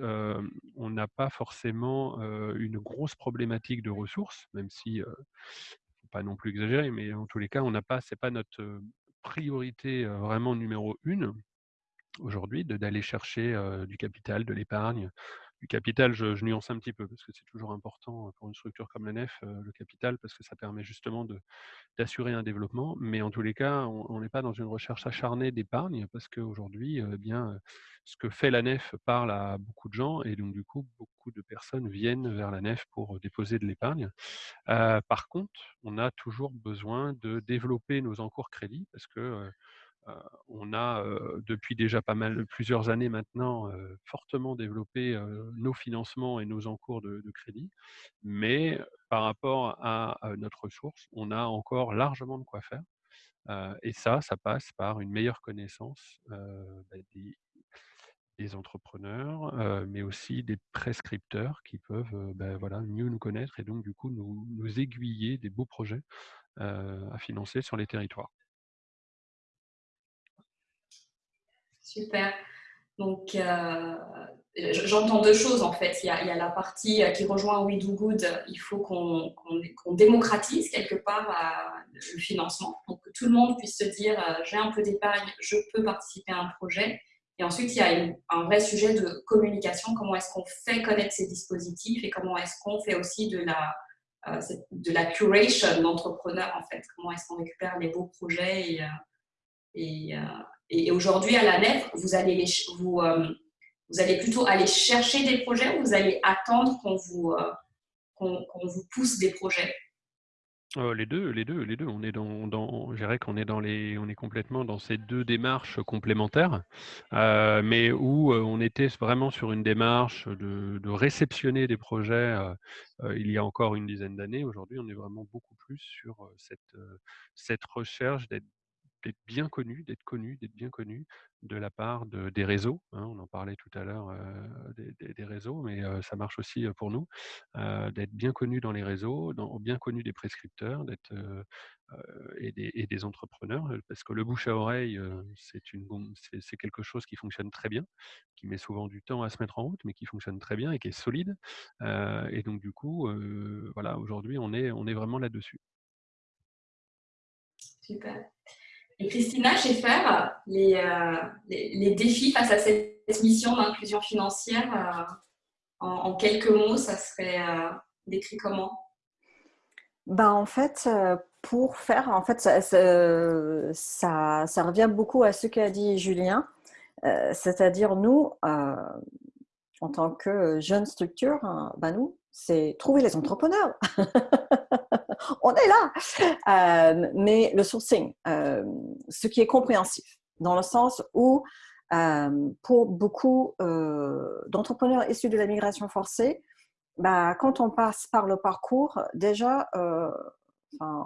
on n'a pas forcément une grosse problématique de ressources, même si, faut pas non plus exagérer, mais en tous les cas, on n'a pas, c'est pas notre priorité vraiment numéro une aujourd'hui d'aller chercher du capital, de l'épargne. Du capital, je, nuance un petit peu parce que c'est toujours important pour une structure comme la NEF, le capital, parce que ça permet justement d'assurer un développement. Mais en tous les cas, on n'est pas dans une recherche acharnée d'épargne parce qu'aujourd'hui, eh bien, ce que fait la NEF parle à beaucoup de gens et donc du coup, beaucoup de personnes viennent vers la NEF pour déposer de l'épargne. par contre, on a toujours besoin de développer nos encours crédits parce que on a depuis déjà pas mal, plusieurs années maintenant, fortement développé nos financements et nos encours de, crédit, mais par rapport à, notre ressource, on a encore largement de quoi faire. et ça, ça passe par une meilleure connaissance bah, des, entrepreneurs, mais aussi des prescripteurs qui peuvent bah, voilà, mieux nous connaître et donc du coup nous aiguiller des beaux projets à financer sur les territoires. Super. Donc, euh, j'entends deux choses en fait. Il y, a, la partie euh, qui rejoint We Do Good. Il faut qu'on démocratise quelque part euh, le financement. Donc, que tout le monde puisse se dire j'ai un peu d'épargne, je peux participer à un projet. Et ensuite, il y a un vrai sujet de communication. Comment est-ce qu'on fait connaître ces dispositifs et comment est-ce qu'on fait aussi de la, de la curation d'entrepreneurs en fait. Comment est-ce qu'on récupère les beaux projets et, et, et aujourd'hui, à la nef, vous allez, vous, euh, vous allez plutôt aller chercher des projets ou vous allez attendre qu'on vous, euh, vous pousse des projets? Oh, les deux, les deux, les deux. On est dans, dans je dirais qu'on est dans les, on est complètement dans ces deux démarches complémentaires, euh, mais où euh, on était vraiment sur une démarche de, réceptionner des projets euh, il y a encore une dizaine d'années. Aujourd'hui, on est vraiment beaucoup plus sur cette, cette recherche d'être d'être bien connu, d'être connu, d'être bien connu de la part de, des réseaux. Hein, on en parlait tout à l'heure des, des, réseaux, mais ça marche aussi pour nous, d'être bien connu dans les réseaux, bien connu des prescripteurs, d'être et des, entrepreneurs, parce que le bouche à oreille, c'est quelque chose qui fonctionne très bien, qui met souvent du temps à se mettre en route, mais qui fonctionne très bien et qui est solide. et donc du coup, voilà, aujourd'hui, on est on est vraiment là-dessus. Super. Christina Schaeffer, les, euh, les, les, défis face à cette mission d'inclusion financière, euh, en, quelques mots, ça serait euh, décrit comment? Bah, En fait, pour faire, en fait, ça, ça, revient beaucoup à ce qu'a dit Julien, c'est-à-dire nous, en tant que jeune structure, bah, nous, c'est trouver les entrepreneurs. On est là. Euh, mais le sourcing, euh, ce qui est compréhensif, dans le sens où euh, pour beaucoup d'entrepreneurs issus de la migration forcée, bah, quand on passe par le parcours, déjà,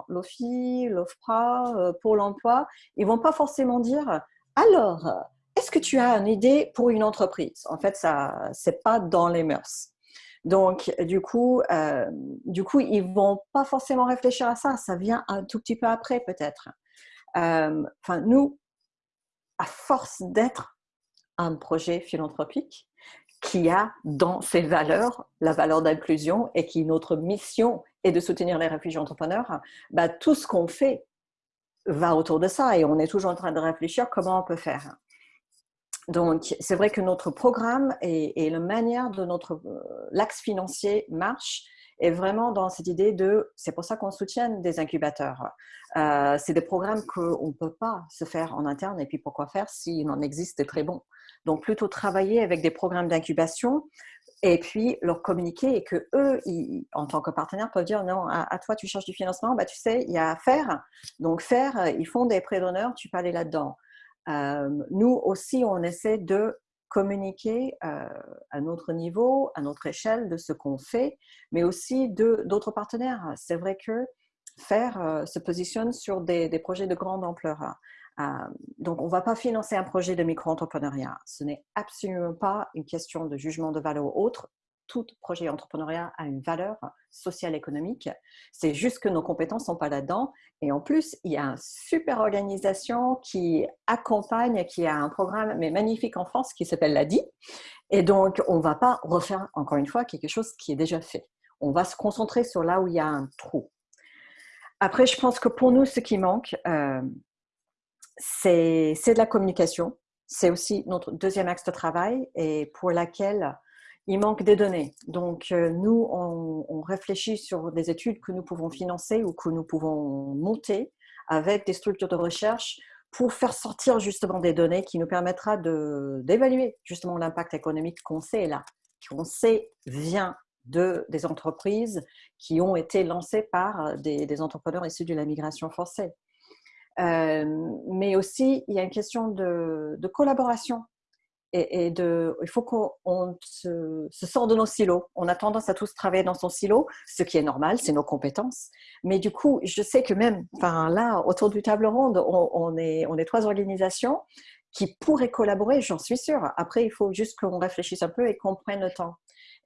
l'OFI, l'OFPRA, Pôle emploi, ils vont pas forcément dire alors, est-ce que tu as une idée pour une entreprise? En fait, ça, c'est pas dans les mœurs. Donc, du coup, euh, ils vont pas forcément réfléchir à ça. Ça vient un tout petit peu après, peut-être. Euh, enfin, nous, à force d'être un projet philanthropique qui a dans ses valeurs la valeur d'inclusion et qui notre mission est de soutenir les réfugiés entrepreneurs, bah, tout ce qu'on fait va autour de ça et on est toujours en train de réfléchir comment on peut faire. Donc, c'est vrai que notre programme et, la manière de notre euh, l'axe financier marche est vraiment dans cette idée de, c'est pour ça qu'on soutient des incubateurs. Euh, c'est des programmes qu'on ne peut pas se faire en interne et puis pourquoi faire s'il en existe des très bons. Donc, plutôt travailler avec des programmes d'incubation et puis leur communiquer et que eux, en tant que partenaires, peuvent dire non, à, toi tu cherches du financement, bah, tu sais, il y a faire. Donc, faire, ils font des prêts d'honneur, tu peux aller là-dedans. Euh, nous aussi, on essaie de communiquer euh, à notre niveau, à notre échelle de ce qu'on fait, mais aussi d'autres partenaires. C'est vrai que faire euh, se positionne sur des, des, projets de grande ampleur. donc, on ne va pas financer un projet de micro-entrepreneuriat. Ce n'est absolument pas une question de jugement de valeur ou autre tout projet entrepreneuriat a une valeur sociale économique. C'est juste que nos compétences sont pas là-dedans. Et en plus, il y a une super organisation qui accompagne, qui a un programme mais magnifique en France qui s'appelle l'ADI. Et donc, on va pas refaire encore une fois quelque chose qui est déjà fait. On va se concentrer sur là où il y a un trou. Après, je pense que pour nous, ce qui manque, euh, c'est de la communication. C'est aussi notre deuxième axe de travail et pour laquelle il manque des données. Donc, euh, nous, on, réfléchit sur des études que nous pouvons financer ou que nous pouvons monter avec des structures de recherche pour faire sortir justement des données qui nous permettra d'évaluer justement l'impact économique qu'on sait là, qu'on sait vient de, des entreprises qui ont été lancées par des, entrepreneurs issus de la migration forcée. Euh, mais aussi, il y a une question de, de collaboration et, il faut qu'on se, se, sort de nos silos. On a tendance à tous travailler dans son silo, ce qui est normal, c'est nos compétences. Mais du coup, je sais que même, là, autour du table ronde, on, est, trois organisations qui pourraient collaborer, j'en suis sûre. Après, il faut juste qu'on réfléchisse un peu et qu'on prenne le temps.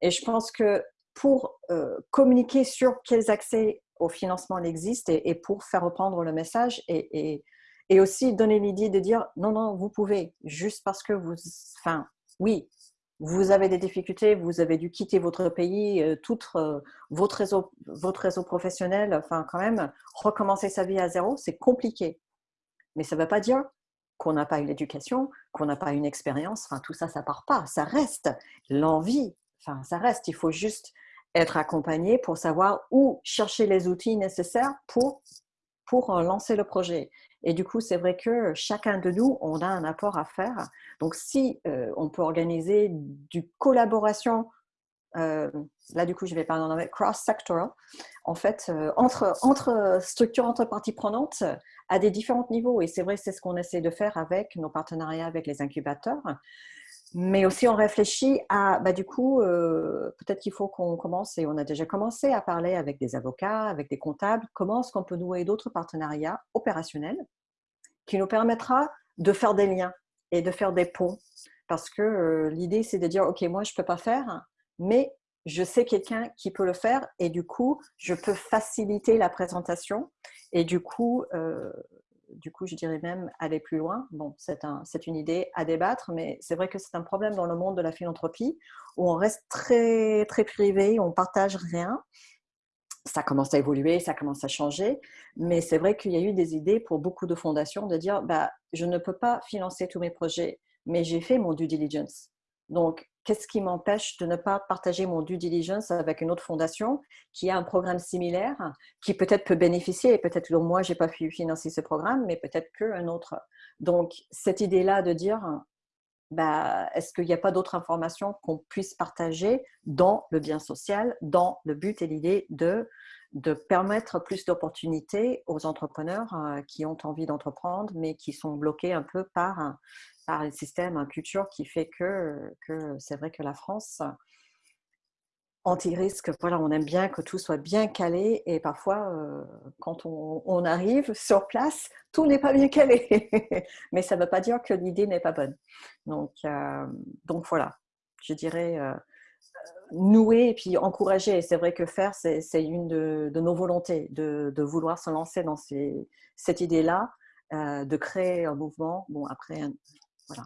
Et je pense que pour euh, communiquer sur quels accès au financement existent et, et pour faire reprendre le message et et aussi donner l'idée de dire non, non, vous pouvez, juste parce que vous, enfin, oui, vous avez des difficultés, vous avez dû quitter votre pays, euh, tout euh, votre, réseau, votre réseau professionnel, enfin, quand même, recommencer sa vie à zéro, c'est compliqué. Mais ça ne veut pas dire qu'on n'a pas une éducation, qu'on n'a pas une expérience, enfin, tout ça, ça part pas, ça reste. L'envie, enfin, ça reste. Il faut juste être accompagné pour savoir où chercher les outils nécessaires pour, pour euh, lancer le projet. Et du coup, c'est vrai que chacun de nous, on a un apport à faire. Donc, si euh, on peut organiser du collaboration là du coup je vais parler en anglais, cross-sectoral, en fait, entre, entre structures, entre parties prenantes, à des différents niveaux. Et c'est vrai, c'est ce qu'on essaie de faire avec nos partenariats avec les incubateurs. Mais aussi, on réfléchit à, bah, du coup, euh, peut-être qu'il faut qu'on commence, et on a déjà commencé à parler avec des avocats, avec des comptables, comment est-ce qu'on peut nouer d'autres partenariats opérationnels qui nous permettra de faire des liens et de faire des ponts. Parce que euh, l'idée, c'est de dire, OK, moi, je ne peux pas faire, mais je sais quelqu'un qui peut le faire et du coup, je peux faciliter la présentation et du coup, euh, du coup, je dirais même aller plus loin. Bon, c'est un, une idée à débattre, mais c'est vrai que c'est un problème dans le monde de la philanthropie où on reste très, très privé, on partage rien. Ça commence à évoluer, ça commence à changer, mais c'est vrai qu'il y a eu des idées pour beaucoup de fondations de dire bah, je ne peux pas financer tous mes projets, mais j'ai fait mon due diligence. Donc, qu'est-ce qui m'empêche de ne pas partager mon due diligence avec une autre fondation qui a un programme similaire, qui peut-être peut bénéficier, et peut-être que moi, je n'ai pas pu financer ce programme, mais peut-être qu'un autre. Donc, cette idée-là de dire, bah, est-ce qu'il n'y a pas d'autres informations qu'on puisse partager dans le bien social, dans le but et l'idée de, de permettre plus d'opportunités aux entrepreneurs euh, qui ont envie d'entreprendre, mais qui sont bloqués un peu par par le système, une culture qui fait que, que c'est vrai que la France, anti-risque, voilà, on aime bien que tout soit bien calé et parfois, euh, quand on, arrive sur place, tout n'est pas bien calé. Mais ça ne veut pas dire que l'idée n'est pas bonne. Donc, euh, donc voilà, je dirais euh, nouer et puis encourager. c'est vrai que faire, c'est une de, nos volontés, de, de, vouloir se lancer dans ces, cette idée-là, de créer un mouvement. Bon, après, voilà.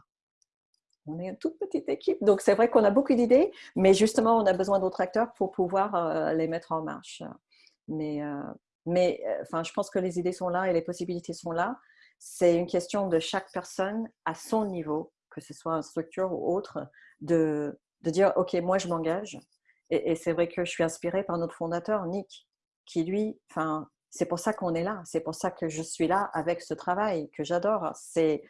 On est une toute petite équipe, donc c'est vrai qu'on a beaucoup d'idées, mais justement, on a besoin d'autres acteurs pour pouvoir euh, les mettre en marche. Mais, euh, mais euh, enfin, je pense que les idées sont là et les possibilités sont là. C'est une question de chaque personne à son niveau, que ce soit une structure ou autre, de, de dire, OK, moi, je m'engage. Et, c'est vrai que je suis inspirée par notre fondateur, Nick, qui lui, c'est pour ça qu'on est là, c'est pour ça que je suis là avec ce travail que j'adore. C'est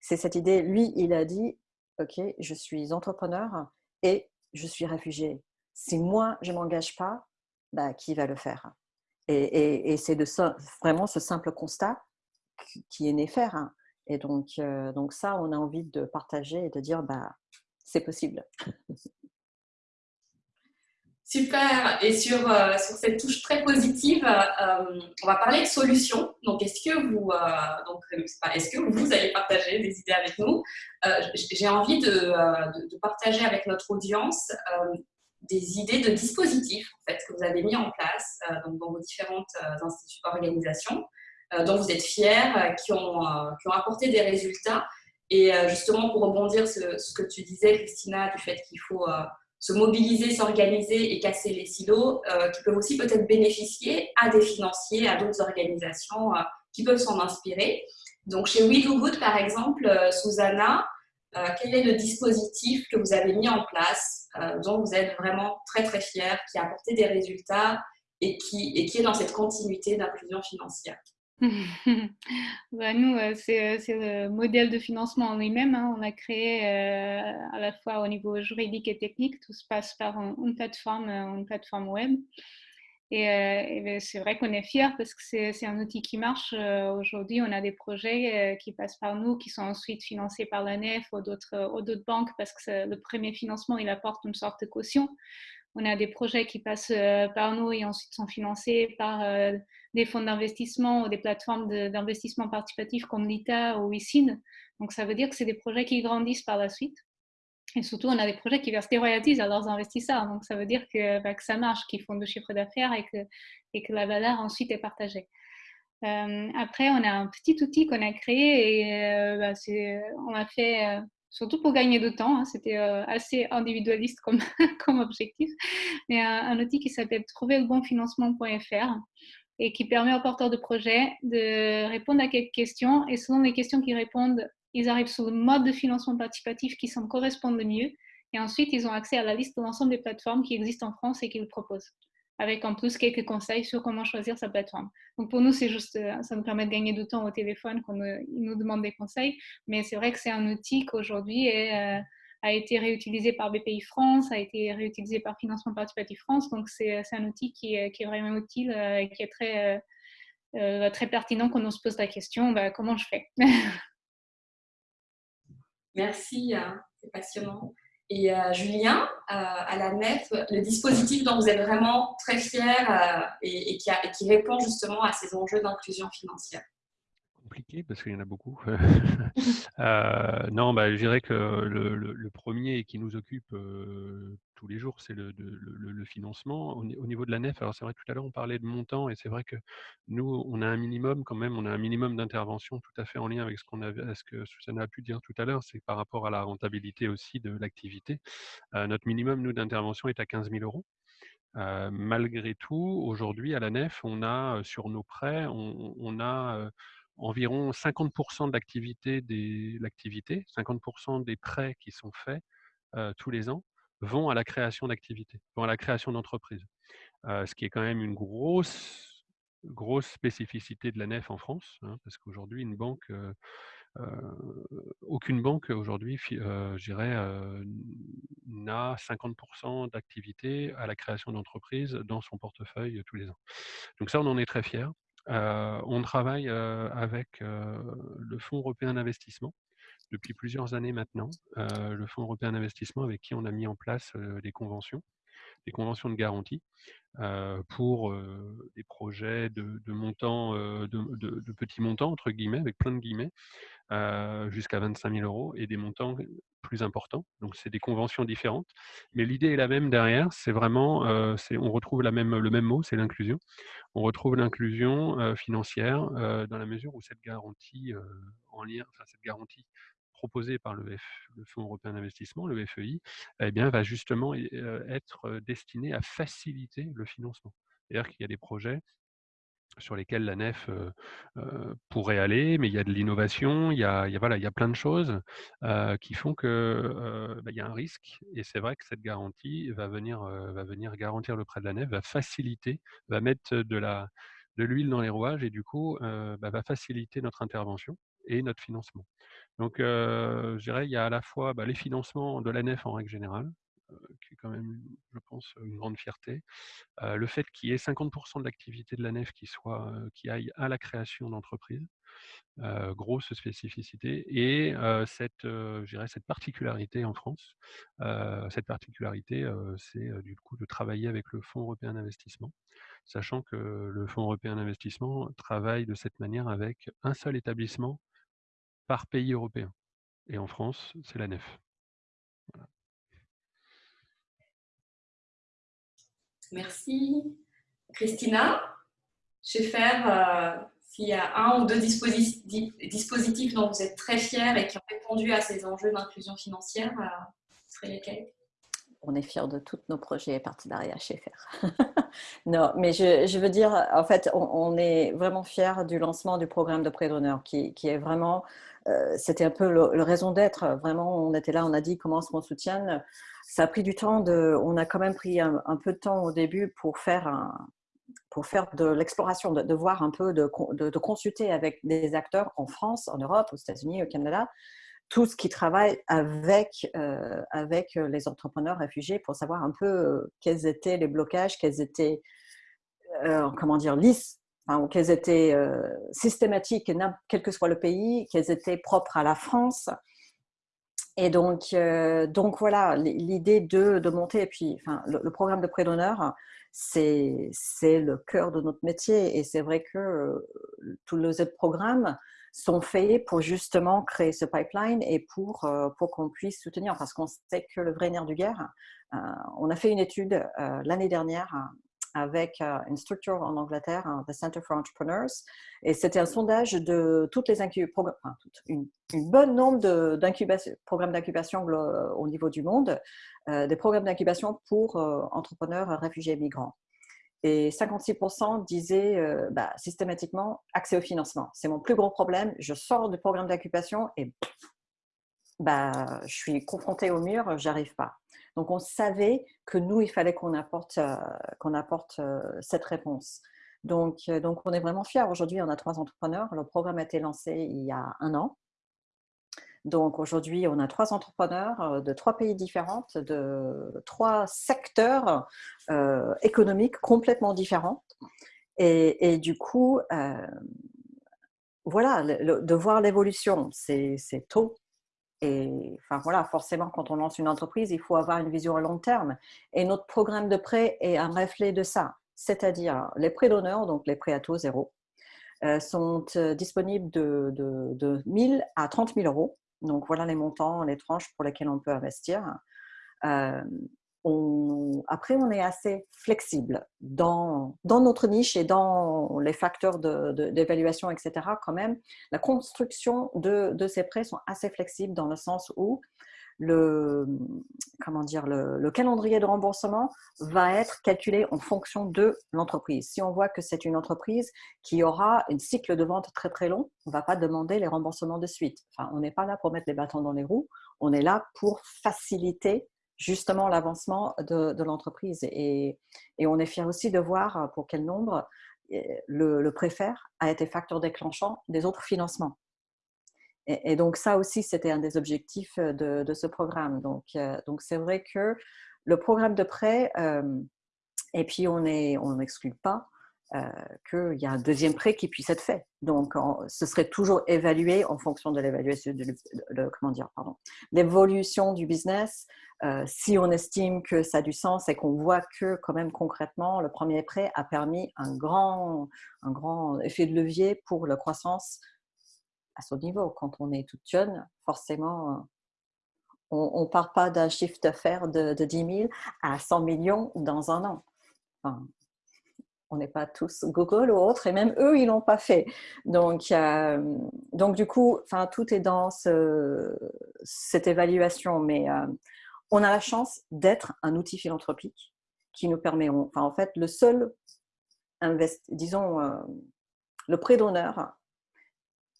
c'est cette idée, lui, il a dit, OK, je suis entrepreneur et je suis réfugié. Si moi, je ne m'engage pas, bah, qui va le faire? Et, c'est de ça, vraiment ce simple constat qui est né faire. Hein. Et donc, euh, donc ça, on a envie de partager et de dire, bah, c'est possible. Super. Et sur, euh, sur cette touche très positive, euh, on va parler de solutions. Donc, est-ce que vous, euh, est-ce que vous allez partager des idées avec nous? J'ai envie de, de, partager avec notre audience des idées de dispositifs en fait, que vous avez mis en place donc, dans vos différentes organisations, dont vous êtes fiers, qui, ont, qui ont apporté des résultats. Et justement, pour rebondir sur ce que tu disais, Christina, du fait qu'il faut se mobiliser, s'organiser et casser les silos, euh, qui peuvent aussi peut-être bénéficier à des financiers, à d'autres organisations euh, qui peuvent s'en inspirer. Donc chez We Do par exemple, euh, Susanna, quel est le dispositif que vous avez mis en place, dont vous êtes vraiment très très fier, qui a apporté des résultats et qui, et qui est dans cette continuité d'inclusion financière? bah, nous, euh, c'est, le modèle de financement en lui-même. Hein. On a créé euh, à la fois au niveau juridique et technique, tout se passe par une, plateforme, euh, une plateforme web. Et, ben, c'est vrai qu'on est fiers parce que c'est, un outil qui marche. aujourd'hui, on a des projets qui passent par nous, qui sont ensuite financés par la NEF ou d'autres banques parce que le premier financement, il apporte une sorte de caution. On a des projets qui passent par nous et ensuite sont financés par des fonds d'investissement ou des plateformes d'investissement participatif comme l'ITA ou ICIN. Donc, ça veut dire que c'est des projets qui grandissent par la suite. Et surtout, on a des projets qui versent des royalties à leurs investisseurs. Donc, ça veut dire que, bah, que ça marche, qu'ils font de chiffre d'affaires et que, la valeur ensuite est partagée. Euh, après, on a un petit outil qu'on a créé et euh, bah, on a fait euh, surtout pour gagner de temps. Hein, c'était assez individualiste comme, comme objectif. Mais un, un outil qui s'appelle trouverlebonfinancement.fr et qui permet aux porteurs de projets de répondre à quelques questions. Et selon les questions qu'ils répondent, ils arrivent sur le mode de financement participatif qui semble correspondre le mieux. Et ensuite, ils ont accès à la liste de l'ensemble des plateformes qui existent en France et qu'ils proposent, avec en plus quelques conseils sur comment choisir sa plateforme. Donc pour nous, c'est juste, euh, ça nous permet de gagner du temps au téléphone quand ils nous demandent des conseils. Mais c'est vrai que c'est un outil qu'aujourd'hui est euh, a été réutilisé par BPI France, a été réutilisé par Financement Participatif France. Donc, c'est un outil qui est, vraiment utile et qui est très, très pertinent quand on se pose la question bah, comment je fais? Merci, hein, c'est passionnant. Et euh, Julien, euh, à la NEF, le dispositif dont vous êtes vraiment très fier euh, et, qui répond justement à ces enjeux d'inclusion financière compliqué parce qu'il y en a beaucoup. Euh, non, bah, je dirais que le, premier qui nous occupe euh, tous les jours, c'est le, financement. Au, niveau de la nef, alors c'est vrai que tout à l'heure on parlait de montant et c'est vrai que nous, on a un minimum quand même, on a un minimum d'intervention tout à fait en lien avec ce, qu'on avait, ce que Susanna a pu dire tout à l'heure, c'est par rapport à la rentabilité aussi de l'activité. Euh, notre minimum, nous, d'intervention est à 15 000 euros. malgré tout, aujourd'hui, à la nef, on a sur nos prêts, on a environ 50% de l'activité des, l'activité, 50% des prêts qui sont faits euh, tous les ans vont à la création d'activités, vont à la création d'entreprises. Euh, ce qui est quand même une grosse, grosse spécificité de la nef en France, hein, parce qu'aujourd'hui, euh, aucune banque aujourd'hui, n'a 50% d'activité à la création d'entreprises dans son portefeuille tous les ans. Donc ça, on en est très fiers on travaille avec le Fonds européen d'investissement depuis plusieurs années maintenant. le Fonds européen d'investissement avec qui on a mis en place des conventions, des conventions de garantie pour des projets de, montants, de, de, petits montants, entre guillemets, avec plein de guillemets, jusqu'à 25 000 euros et des montants plus importants. Donc, c'est des conventions différentes. Mais l'idée est la même derrière. C'est vraiment, on retrouve la même, le même mot, c'est l'inclusion. On retrouve l'inclusion financière dans la mesure où cette garantie en lien, cette garantie proposée par le, le Fonds européen d'investissement, le FEI, eh bien, va justement être destinée à faciliter le financement. C'est-à-dire qu'il y a des projets sur lesquels la nef pourrait aller, mais il y a de l'innovation, il, y a, il y a plein de choses qui font qu'il bah, y a un risque. Et c'est vrai que cette garantie va venir, va venir garantir le prêt de la nef, va faciliter, va mettre de l'huile dans les rouages et du coup bah, va faciliter notre intervention et notre financement. Donc, je dirais, il y a à la fois bah, les financements de la nef en règle générale, qui est quand même, je pense, une grande fierté. le fait qu'il y ait 50% de l'activité de la nef qui, soit, qui aille à la création d'entreprises, grosse spécificité, et cette, cette particularité en France. cette particularité, c'est du coup de travailler avec le Fonds européen d'investissement, sachant que le Fonds européen d'investissement travaille de cette manière avec un seul établissement par pays européen. Et en France, c'est la nef. Merci. Christina, vais faire, s'il y a un ou deux dispositifs dont vous êtes très fiers et qui ont répondu à ces enjeux d'inclusion financière, euh, ce seraient lesquels? On est fiers de tous nos projets et partenariats chez FAIR. non, mais je, veux dire, en fait, on, est vraiment fiers du lancement du programme de prêt d'honneur qui, est vraiment, euh, c'était un peu le, raison d'être. Vraiment, on était là, on a dit comment est-ce qu'on soutienne ça a pris du temps, on a quand même pris un, peu de temps au début pour faire, pour faire de l'exploration, de, voir un peu, de, consulter avec des acteurs en France, en Europe, aux États-Unis, au Canada, tous qui travaillent avec, euh, les entrepreneurs réfugiés pour savoir un peu euh, quels étaient les blocages, quels étaient, comment dire, lisses, enfin, quels étaient systématiques, quel que soit le pays, quels étaient propres à la France, et donc, euh, donc voilà, l'idée de, de, monter, et puis enfin, le, programme de prêt d'honneur, c'est le cœur de notre métier. Et c'est vrai que euh, tous les autres programmes sont faits pour justement créer ce pipeline et pour, euh, pour qu'on puisse soutenir, parce qu'on sait que le vrai nerf du guerre, on a fait une étude l'année dernière avec euh, une structure en Angleterre, hein, the Center for Entrepreneurs, et c'était un sondage de toutes les une, une bonne nombre de programmes d'incubation au niveau du monde, euh, des programmes d'incubation pour euh, entrepreneurs réfugiés et migrants. Et 56% disaient bah, systématiquement accès au financement. C'est mon plus gros problème. Je sors du programme d'incubation et bah, je suis confrontée au mur, j'arrive pas. Donc, on savait que nous, il fallait qu'on apporte, euh, qu'on apporte euh, cette réponse. Donc, euh, donc, on est vraiment fiers. Aujourd'hui, on a trois entrepreneurs. Le programme a été lancé il y a un an. Donc aujourd'hui, on a trois entrepreneurs de trois pays différents, de trois secteurs économiques complètement différents. Et, du coup, voilà, de voir l'évolution, c'est tôt. Et enfin voilà, forcément, quand on lance une entreprise, il faut avoir une vision à long terme. Et notre programme de prêt est un reflet de ça. C'est-à-dire les prêts d'honneur, donc les prêts à taux zéro, euh, sont euh, disponibles de, de, de 1000 à 30 000 euros. Donc voilà les montants, les tranches pour lesquelles on peut investir. Euh, après, on est assez flexible dans, dans, notre niche et dans les facteurs d'évaluation, etc. Quand même, la construction de, ces prêts sont assez flexibles dans le sens où le, comment dire, le, calendrier de remboursement va être calculé en fonction de l'entreprise. Si on voit que c'est une entreprise qui aura un cycle de vente très très long, on ne va pas demander les remboursements de suite. Enfin, on n'est pas là pour mettre les bâtons dans les roues, on est là pour faciliter justement l'avancement de, l'entreprise. Et, on est fier aussi de voir pour quel nombre eh, le, le préfère a été facteur déclenchant des autres financements. Et, donc ça aussi, c'était un des objectifs de, ce programme. Donc donc c'est vrai que le programme de prêt, et puis on n'exclut on pas euh, qu'il y a un deuxième prêt qui puisse être fait. Donc, ce serait toujours évalué en fonction de l'évaluation de, l'évolution du business. Euh, si on estime que ça a du sens et qu'on voit que quand même concrètement, le premier prêt a permis un grand, un grand effet de levier pour la croissance à son niveau. Quand on est toute jeune, forcément, on ne part pas d'un chiffre d'affaires de, de 10 000 à 100 millions dans un an. On n'est pas tous Google ou autre, et même eux, ils l'ont pas fait. Donc, euh, donc du coup, tout est dans cette évaluation, mais euh, on a la chance d'être un outil philanthropique qui nous permet, enfin, en fait, le seul, disons, euh, le prêt d'honneur,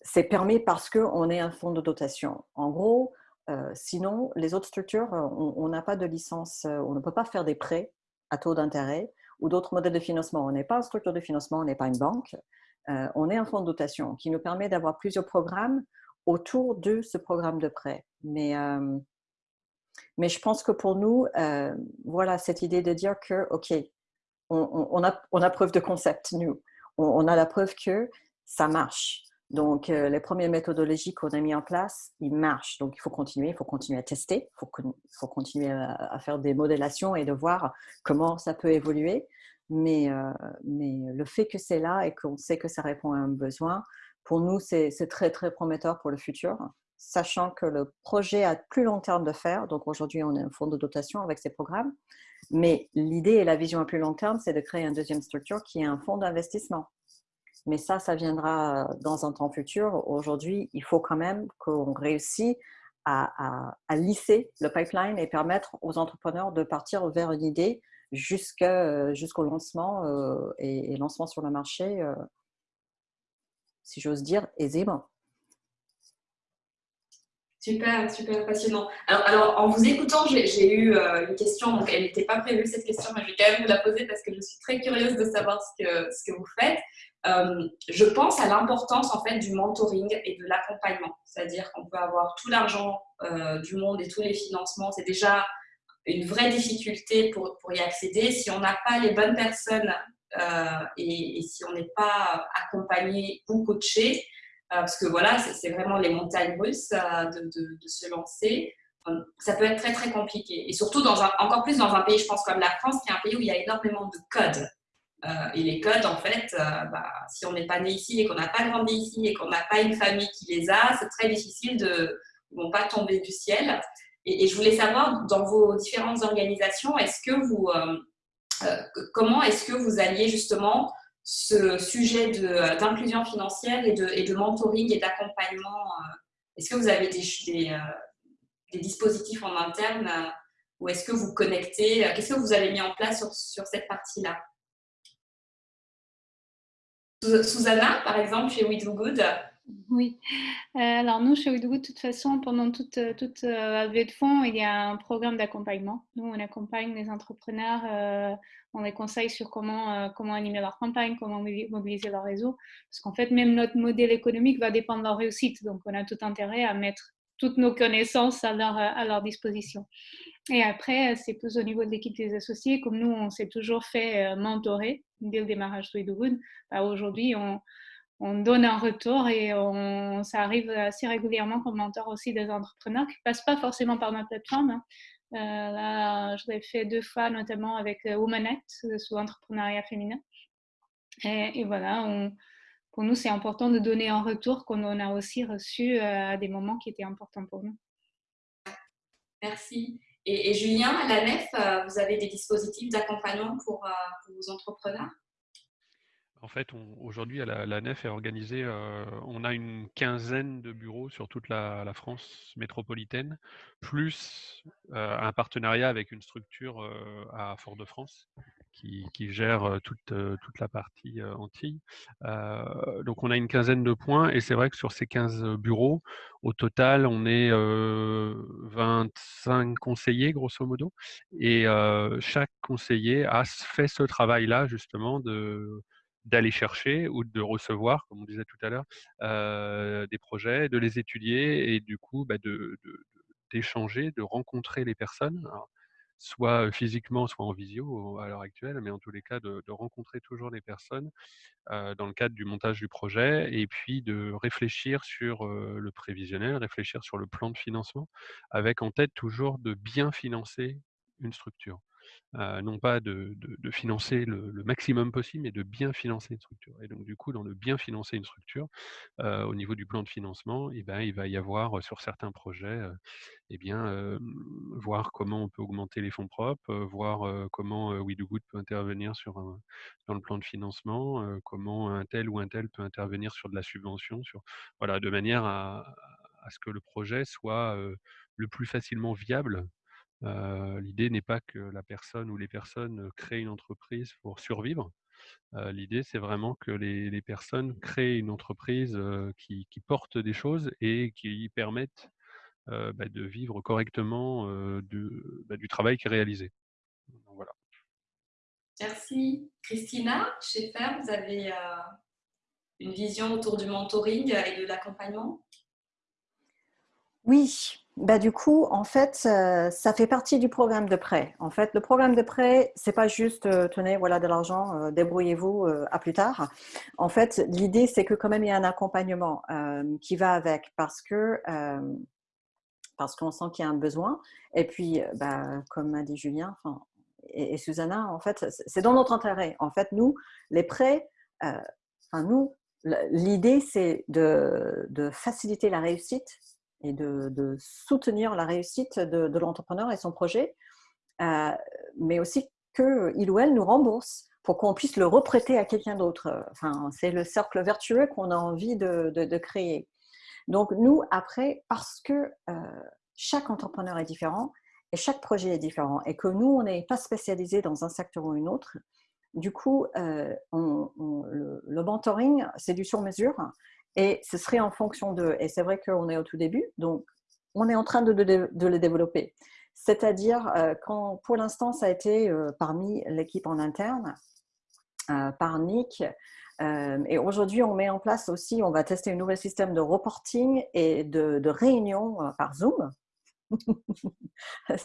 c'est permis parce qu'on est un fonds de dotation. En gros, sinon, les autres structures, on n'a pas de licence, on ne peut pas faire des prêts à taux d'intérêt ou d'autres modèles de financement. On n'est pas une structure de financement, on n'est pas une banque. Euh, on est un fonds de dotation qui nous permet d'avoir plusieurs programmes autour de ce programme de prêt. Mais, euh, je pense que pour nous, euh, voilà cette idée de dire que, OK, on a preuve de concept, nous. on a la preuve que ça marche. Donc, euh, les premières méthodologies qu'on a mis en place, ils marchent. Donc, il faut continuer, il faut continuer à tester, il faut, continuer à, faire des modélations et de voir comment ça peut évoluer. Mais, euh, mais le fait que c'est là et qu'on sait que ça répond à un besoin, pour nous, c'est très, très prometteur pour le futur, sachant que le projet a plus long terme de faire. Donc, aujourd'hui, on est un fonds de dotation avec ces programmes. Mais l'idée et la vision à plus long terme, c'est de créer une deuxième structure qui est un fonds d'investissement mais ça, ça viendra dans un temps futur. Aujourd'hui, il faut quand même qu'on réussisse à, lisser le pipeline et permettre aux entrepreneurs de partir vers une idée jusqu'au lancement euh, et, lancement sur le marché, euh, si j'ose dire, aisément. Super, super passionnant. Alors, en vous écoutant, j'ai eu euh, une question, donc elle n'était pas prévue cette question, mais je vais quand même vous la poser parce que je suis très curieuse de savoir ce que, vous faites. Euh, je pense à l'importance en fait du mentoring et de l'accompagnement. C'est-à-dire qu'on peut avoir tout l'argent euh, du monde et tous les financements. C'est déjà une vraie difficulté pour, pour y accéder. Si on n'a pas les bonnes personnes et, si on n'est pas accompagné ou coaché, parce que voilà, c'est vraiment les montagnes russes euh, de, se lancer. Euh, ça peut être très très compliqué. Et surtout, encore plus dans un pays, je pense, comme la France, qui est un pays où il y a énormément de codes. et les codes, en fait, bah, si on n'est pas né ici et qu'on n'a pas grandi ici et qu'on n'a pas une famille qui les a, c'est très difficile de ne vont pas tomber du ciel. Et, je voulais savoir, dans vos différentes organisations, est-ce que vous, comment est-ce que vous alliez justement ce sujet d'inclusion financière et de, et de, mentoring et d'accompagnement euh, Est-ce que vous avez des, des, euh, dispositifs en interne euh, ou est-ce que vous connectez Qu'est-ce que vous avez mis en place sur, sur cette partie-là? Susanna, par exemple, chez We Do Good oui. alors nous, chez Good, de toute façon, pendant toute, toute levée de fonds, il y a un programme d'accompagnement. Nous, on accompagne les entrepreneurs on les conseille sur comment, euh, comment animer leur campagne, comment mobiliser leur réseau. Parce qu'en fait, même notre modèle économique va dépendre de leur réussite. Donc, on a tout intérêt à mettre toutes nos connaissances à leur, à leur disposition. Et après, c'est plus au niveau de l'équipe des associés, comme nous, on s'est toujours fait mentorer dès le démarrage de bah, Aujourd'hui, on, on, donne un retour et on, ça arrive assez régulièrement qu'on mentor aussi des entrepreneurs qui ne passent pas forcément par notre plateforme. Hein. Euh, je l'ai fait deux fois, notamment avec Womanet, sous entrepreneuriat féminin. Et, voilà, pour nous, c'est important de donner un retour qu'on a aussi reçu à des moments qui étaient importants pour nous. Merci. Et, Julien, à la NEF, euh, vous avez des dispositifs d'accompagnement pour, euh, vos entrepreneurs? En fait, aujourd'hui, la, NEF est organisée, euh, on a une quinzaine de bureaux sur toute la, France métropolitaine, plus un partenariat avec une structure à Fort-de-France qui, gère euh, toute, euh, toute la partie euh, Antilles. donc on a une quinzaine de points et c'est vrai que sur ces 15 bureaux, au total, on est 25 conseillers grosso modo et chaque conseiller a fait ce travail-là justement de d'aller chercher ou de recevoir, comme on disait tout à l'heure, des projets, de les étudier et du coup bah, de, d'échanger, de, rencontrer les personnes soit physiquement, soit en visio à l'heure actuelle, mais en tous les cas de, rencontrer toujours les personnes dans le cadre du montage du projet et puis de réfléchir sur le prévisionnel, réfléchir sur le plan de financement, avec en tête toujours de bien financer une structure. Non pas de, financer le, maximum possible, mais de bien financer une structure. Et donc, du coup, dans le bien financer une structure, au niveau du plan de financement, eh ben, il va y avoir sur certains projets, eh bien, voir comment on peut augmenter les fonds propres, voir comment We Do peut intervenir sur dans le plan de financement, comment un tel ou un tel peut intervenir sur de la subvention, de manière à ce que le projet soit le plus facilement viable L'idée n'est pas que la personne ou les personnes créent une entreprise pour survivre. L'idée, c'est vraiment que les, personnes créent une entreprise qui, porte des choses et qui permettent bah, de vivre correctement bah, du travail qui est réalisé. voilà. Merci. Christina, chez FER, vous avez une vision autour du mentoring et de l'accompagnement? Oui, bah, du coup, en fait, euh, ça fait partie du programme de prêt. En fait, le programme de prêt, c'est pas juste euh, tenez, voilà de l'argent, euh, débrouillez-vous à plus tard. En fait, l'idée, c'est que quand même il y a un accompagnement qui va avec parce que parce qu'on sent qu'il y a un besoin. Et puis, bah, comme a dit Julien et, et Susanna, en fait, c'est dans notre intérêt. En fait, nous, les prêts, enfin nous, l'idée, c'est de, de faciliter la réussite et de, soutenir la réussite de, l'entrepreneur et son projet, euh, mais aussi qu'il ou elle nous rembourse pour qu'on puisse le reprêter à quelqu'un d'autre. Enfin, c'est le cercle vertueux qu'on a envie de, créer. Donc nous, après, parce que euh, chaque entrepreneur est différent et chaque projet est différent et que nous, on n'est pas spécialisé dans un secteur ou une autre, du coup, euh, le, le, mentoring, c'est du sur-mesure et ce serait en fonction de, et c'est vrai qu'on est au tout début, donc on est en train de, de, les développer. C'est-à-dire, euh, pour l'instant, ça a été euh, parmi l'équipe en interne, euh, par Nick, et aujourd'hui, on met en place aussi, on va tester un nouvel système de reporting et de, de réunion par Zoom.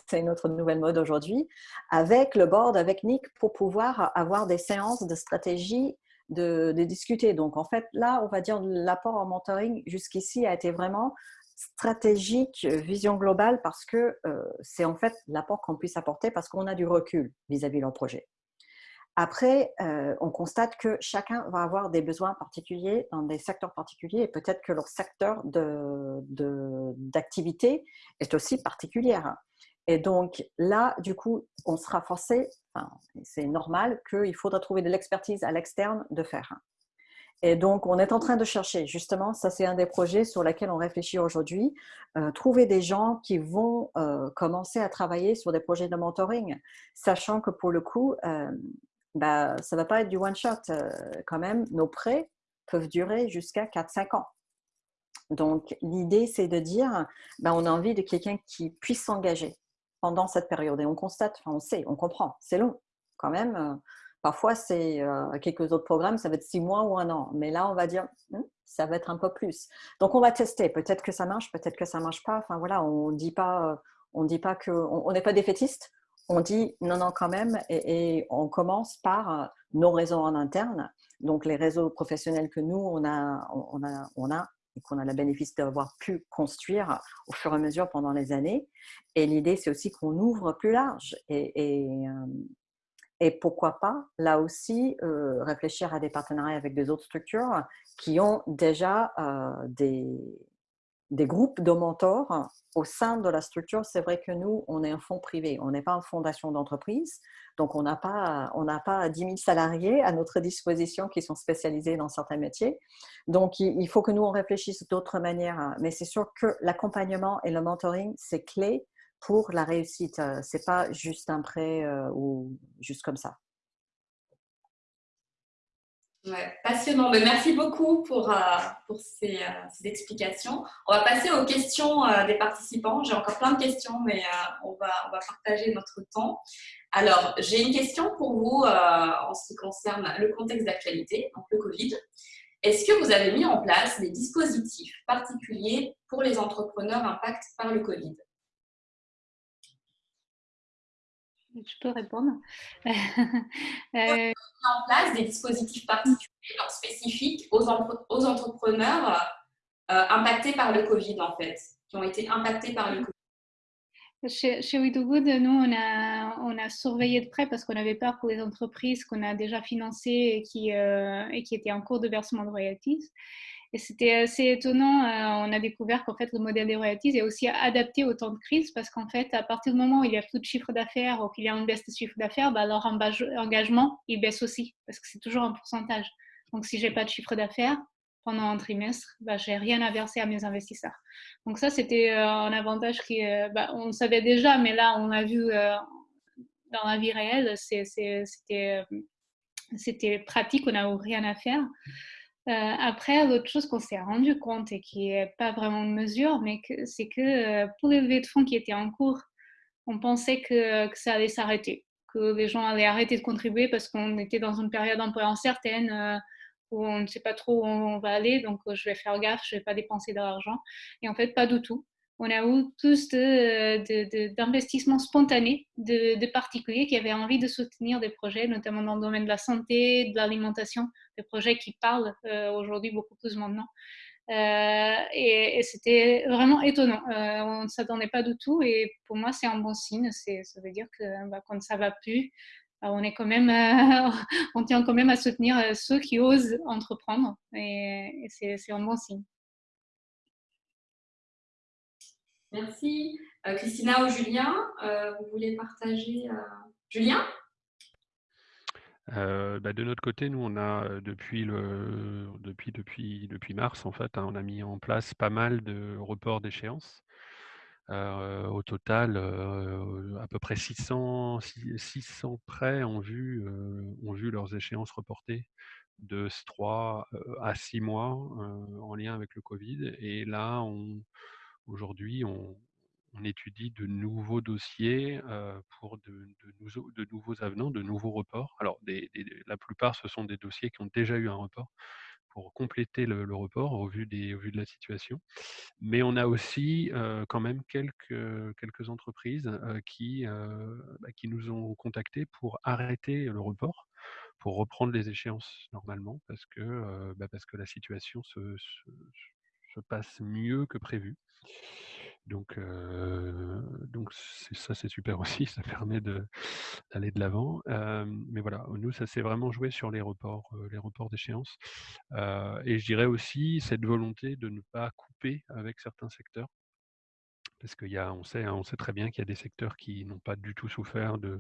c'est une autre nouvelle mode aujourd'hui, avec le board, avec Nick, pour pouvoir avoir des séances de stratégie de, discuter. Donc, en fait, là, on va dire l'apport en mentoring jusqu'ici a été vraiment stratégique, vision globale, parce que euh, c'est en fait l'apport qu'on puisse apporter parce qu'on a du recul vis-à-vis de leur projet. Après, euh, on constate que chacun va avoir des besoins particuliers dans des secteurs particuliers et peut-être que leur secteur d'activité de, est aussi particulier. Et donc là, du coup, on sera forcé, c'est normal qu'il faudra trouver de l'expertise à l'externe de faire. Et donc, on est en train de chercher, justement, ça c'est un des projets sur lesquels on réfléchit aujourd'hui, euh, trouver des gens qui vont euh, commencer à travailler sur des projets de mentoring, sachant que pour le coup, euh, bah, ça ne va pas être du one-shot quand même. Nos prêts peuvent durer jusqu'à 4-5 ans. Donc, l'idée, c'est de dire, bah, on a envie de quelqu'un qui puisse s'engager pendant cette période. Et on constate, enfin on sait, on comprend, c'est long quand même. Euh, parfois, c'est euh, quelques autres programmes, ça va être six mois ou un an. Mais là, on va dire, hmm, ça va être un peu plus. Donc, on va tester. Peut-être que ça marche, peut-être que ça marche pas. Enfin, voilà, on dit pas, on dit pas que, on n'est pas défaitiste. On dit non, non, quand même. Et, on commence par nos réseaux en interne. Donc, les réseaux professionnels que nous, on a, on a, on a et qu'on a le bénéfice d'avoir pu construire au fur et à mesure pendant les années. Et l'idée, c'est aussi qu'on ouvre plus large. Et, et, et, pourquoi pas, là aussi, réfléchir à des partenariats avec des autres structures qui ont déjà des, des groupes de mentors au sein de la structure. C'est vrai que nous, on est un fonds privé, on n'est pas une fondation d'entreprise, donc on n'a pas, pas 10 000 salariés à notre disposition qui sont spécialisés dans certains métiers. Donc, il faut que nous, on réfléchisse d'autres manières. Mais c'est sûr que l'accompagnement et le mentoring, c'est clé pour la réussite. C'est pas juste un prêt euh, ou juste comme ça. Passionnant. Mais merci beaucoup pour, euh, euh, ces, explications. On va passer aux questions euh, des participants. J'ai encore plein de questions, mais on, va, on va partager notre temps. Alors, j'ai une question pour vous en ce qui concerne le contexte d'actualité, donc le Covid. Est-ce que vous avez mis en place des dispositifs particuliers pour les entrepreneurs impactés par le Covid? Je peux répondre. euh... en place des dispositifs particuliers, spécifiques aux, aux entrepreneurs euh, impactés par le Covid, en fait, qui ont été impactés par le Covid. Chez, chez We nous, on a, on a surveillé de près parce qu'on avait peur pour les entreprises qu'on a déjà financées et qui, euh, et qui étaient en cours de versement de royalties. Et c'était assez étonnant. Euh, on a découvert qu'en fait, le modèle des royalties est aussi adapté au temps de crise parce qu'en fait, à partir du moment où il y a plus de chiffre d'affaires ou qu'il y a une baisse de chiffre d'affaires, bah, leur engagement, il baisse aussi parce que c'est toujours un pourcentage. Donc, si j'ai pas de chiffre d'affaires pendant un trimestre, bah, j'ai rien à verser à mes investisseurs. Donc, ça, c'était euh, un avantage qui, euh, bah, on savait déjà, mais là, on a vu dans la vie réelle, c'était pratique, on n'a rien à faire. Euh, après, l'autre chose qu'on s'est rendu compte et qui n'est pas vraiment de mesure, mais c'est que euh, pour les levées de fonds qui étaient en cours, on pensait que, que ça allait s'arrêter, que les gens allaient arrêter de contribuer parce qu'on était dans une période un peu incertaine euh, où on ne sait pas trop où on va aller, donc je vais faire gaffe, je ne vais pas dépenser de l'argent. Et en fait, pas du tout on a eu tous d'investissements spontanés de, particuliers qui avaient envie de soutenir des projets, notamment dans le domaine de la santé, de l'alimentation, des projets qui parlent euh, aujourd'hui beaucoup plus maintenant. Euh, et, et c'était vraiment étonnant. Euh, on ne s'attendait pas du tout et pour moi, c'est un bon signe. Ça veut dire que bah, quand ça va plus, bah, on, est quand même, on tient quand même à soutenir ceux qui osent entreprendre et, et c'est un bon signe. Merci. Euh, Christina ou Julien, euh, vous voulez partager euh, Julien? Bah, de notre côté, nous, on a depuis, le, depuis, depuis, depuis mars, en fait, hein, on a mis en place pas mal de reports d'échéance. au total, à peu près 600, 600 prêts ont vu, ont vu leurs échéances reportées de 3 à 6 mois en lien avec le Covid. Et là, on, Aujourd'hui, on, étudie de nouveaux dossiers pour de, nouveaux avenants, de nouveaux reports. Alors, la plupart, ce sont des dossiers qui ont déjà eu un report pour compléter le, report au vu, de la situation. Mais on a aussi quand même quelques, entreprises qui, bah, qui nous ont contactés pour arrêter le report pour reprendre les échéances normalement parce que, bah, parce que la situation se passe mieux que prévu. Donc, donc ça, c'est super aussi, ça permet d'aller de l'avant. mais voilà, nous, ça s'est vraiment joué sur les reports, les reports d'échéance. et je dirais aussi cette volonté de ne pas couper avec certains secteurs. Parce qu'on sait, hein, on sait très bien qu'il y a des secteurs qui n'ont pas du tout souffert de,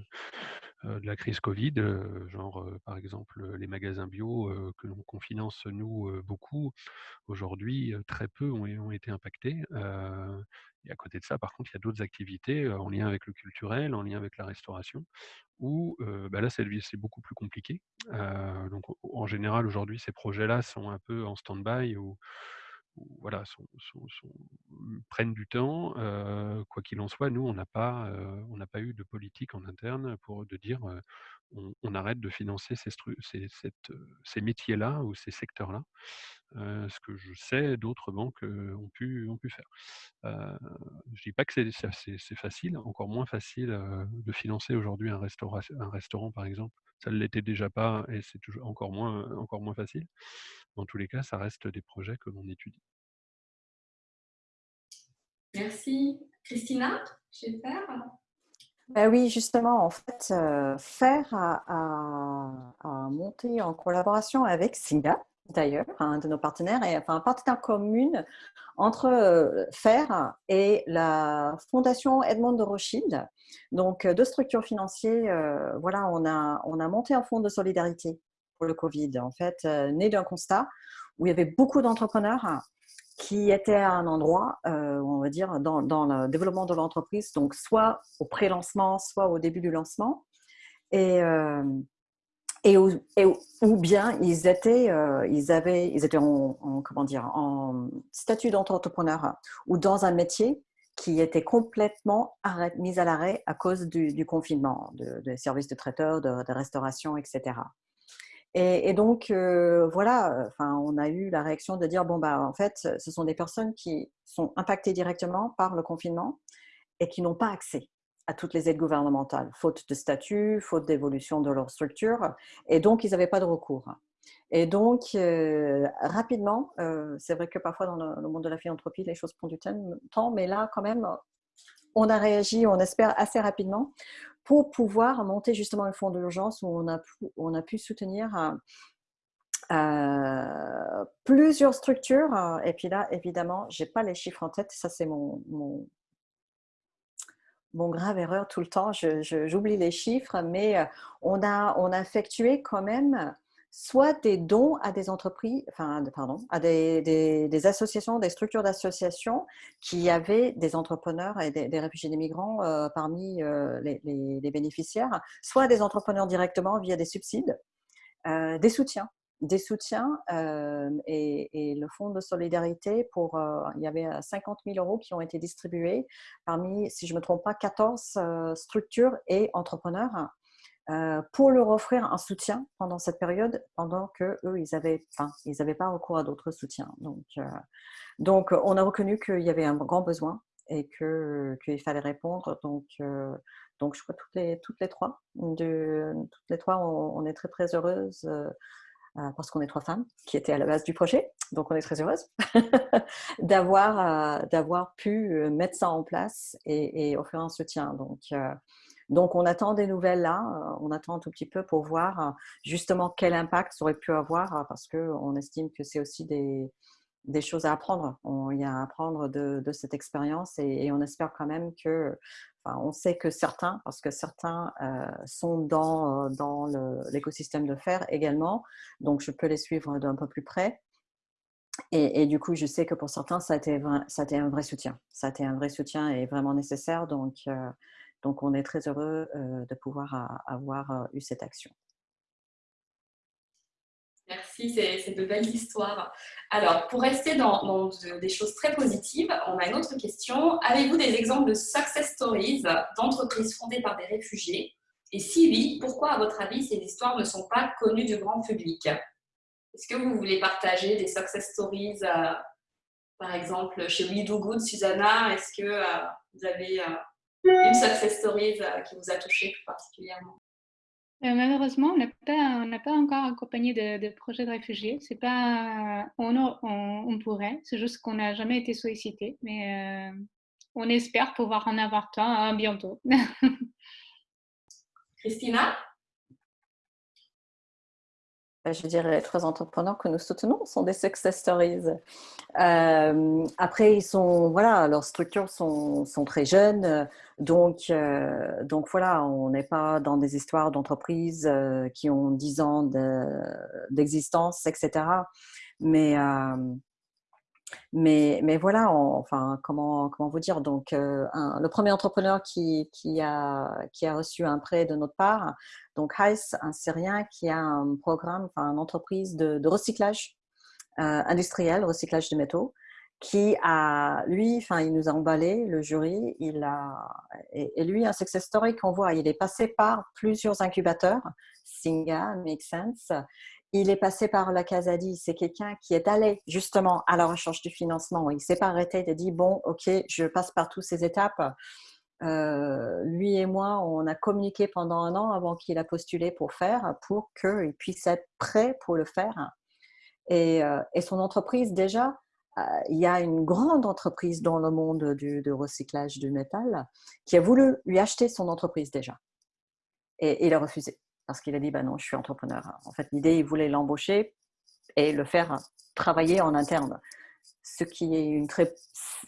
de la crise Covid, genre par exemple les magasins bio que l'on finance nous beaucoup. Aujourd'hui, très peu ont, été impactés. et à côté de ça, par contre, il y a d'autres activités en lien avec le culturel, en lien avec la restauration, où bah là, c'est beaucoup plus compliqué. donc, en général, aujourd'hui, ces projets-là sont un peu en stand-by voilà, mmh, prennent du temps. quoi qu'il en soit, nous, on n'a pas, on n'a pas eu de politique en interne pour de dire on, arrête de financer ces, ces métiers-là ou ces secteurs-là ce que je sais d'autres banques ont, pu, ont pu faire. je ne dis pas que c'est facile, encore moins facile de financer aujourd'hui un, un restaurant, par exemple. Ça ne l'était déjà pas et c'est toujours encore moins, encore moins facile. Dans tous les cas, ça reste des projets que l'on étudie. Merci. Christina, chez Faire? Ben oui, justement, en fait, Faire a, monté en collaboration avec Singa, d'ailleurs, un de nos partenaires, et enfin un partenaire commun entre euh, FAIR et la Fondation Edmond de Rothschild. Donc, euh, deux structures financières, euh, voilà, on a, on a monté un fonds de solidarité pour le Covid, en fait, né d'un constat où il y avait beaucoup d'entrepreneurs qui étaient à un endroit, on va dire, dans, dans le développement de l'entreprise, donc soit au pré-lancement, soit au début du lancement. Et, et, ou, bien ils étaient, euh, ils avaient, ils étaient en, comment dire, en statut d'entrepreneur ou dans un métier qui était complètement mis à l'arrêt à cause du, confinement, des services de traiteurs, de, restauration, etc. Et, donc, euh, voilà, enfin, on a eu la réaction de dire, bon, bah, en fait, ce sont des personnes qui sont impactées directement par le confinement et qui n'ont pas accès à toutes les aides gouvernementales, faute de statut, faute d'évolution de leur structure, et donc ils n'avaient pas de recours. Et donc, euh, rapidement, euh, c'est vrai que parfois dans le, monde de la philanthropie, les choses prennent du temps, mais là, quand même, on a réagi, on espère, assez rapidement pour pouvoir monter justement un fonds d'urgence où on a, pu, soutenir euh, plusieurs structures. Et puis là, évidemment, je n'ai pas les chiffres en tête, ça c'est mon grave erreur tout le temps, j'oublie les chiffres, mais euh, on a, effectué quand même soit des dons à des entreprises, enfin, pardon, à des, associations, des structures d'associations qui avaient des entrepreneurs et des, réfugiés des migrants euh, parmi euh, les, bénéficiaires, soit des entrepreneurs directement via des subsides, des soutiens des soutiens euh, et, le fonds de solidarité pour, euh, il y avait 50 000 euros qui ont été distribués parmi, si je ne me trompe pas, 14 euh, structures et entrepreneurs pour leur offrir un soutien pendant cette période, pendant que eux, ils n'avaient ils avaient pas recours à d'autres soutiens. Donc, donc, on a reconnu qu'il y avait un grand besoin et qu'il fallait répondre. Donc, donc, je crois toutes les, toutes les trois, de, toutes les trois, on, on est très, très heureuses euh, parce qu'on est trois femmes qui étaient à la base du projet. Donc, on est très heureuse d'avoir, euh, d'avoir pu euh, mettre ça en place et, offrir un soutien. Donc, donc, on attend des nouvelles là, on attend un tout petit peu pour voir justement quel impact ça aurait pu avoir parce qu'on estime que c'est aussi des, des choses à apprendre. il y a à apprendre de, de cette expérience et, on espère quand même que on sait que certains, parce que certains euh, sont dans, euh, l'écosystème de fer également, donc je peux les suivre d'un peu plus près. Et, du coup, je sais que pour certains, ça a, été, ça a été un vrai soutien. Ça a été un vrai soutien et vraiment nécessaire. Donc, euh, donc on est très heureux de pouvoir avoir eu cette action. Merci, c'est de belles histoires. Alors, pour rester dans, des choses très positives, on a une autre question. Avez-vous des exemples de success stories d'entreprises fondées par des réfugiés? Et si oui, pourquoi, à votre avis, ces histoires ne sont pas connues du grand public? Est-ce que vous voulez partager des success stories, euh, par exemple, chez We Do Good, Susanna? Est-ce que euh, vous avez euh, une success story qui vous a touché plus particulièrement? Euh, malheureusement, on n'a pas, encore accompagné de, projets de réfugiés. C'est pas, on, pourrait, c'est juste qu'on n'a jamais été sollicité, mais euh, on espère pouvoir en avoir temps hein, bientôt. Christina? Je dirais les trois entrepreneurs que nous soutenons sont des success stories. Euh, après, ils sont, voilà, leurs structures sont, sont très jeunes, donc, euh, donc voilà, on n'est pas dans des histoires d'entreprises euh, qui ont 10 ans d'existence, etc. Mais, mais, mais voilà, enfin, comment, comment vous dire? Donc, le premier entrepreneur qui, qui, a, qui a reçu un prêt de notre part, donc Heiss, un Syrien qui a un programme, enfin une entreprise de, recyclage euh, industriel, recyclage de métaux, qui a, lui, enfin, il nous a emballé, le jury, il a, et, lui, un success story qu'on voit, il est passé par plusieurs incubateurs, Singa, Make Sense, il est passé par la Casadi, c'est quelqu'un qui est allé justement à la recherche du financement, il s'est pas arrêté de dire, bon, ok, je passe par toutes ces étapes, euh, lui et moi, on a communiqué pendant un an avant qu'il a postulé pour faire, pour qu'il puisse être prêt pour le faire. Et, euh, son entreprise, déjà, euh, il y a une grande entreprise dans le monde du, recyclage du métal qui a voulu lui acheter son entreprise déjà. Et, il a refusé parce qu'il a dit bah non, je suis entrepreneur. En fait, l'idée, il voulait l'embaucher et le faire travailler en interne. Ce qui est une, très,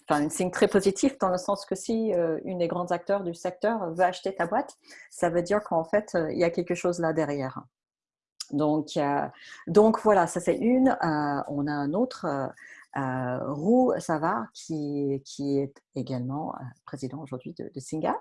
enfin, une signe très positif dans le sens que si euh, une des grands acteurs du secteur veut acheter ta boîte, ça veut dire qu'en fait, euh, il y a quelque chose là derrière. Donc, donc voilà, ça c'est une. on a un autre euh, Roux Savard, qui, est également euh, président aujourd'hui de, Singa,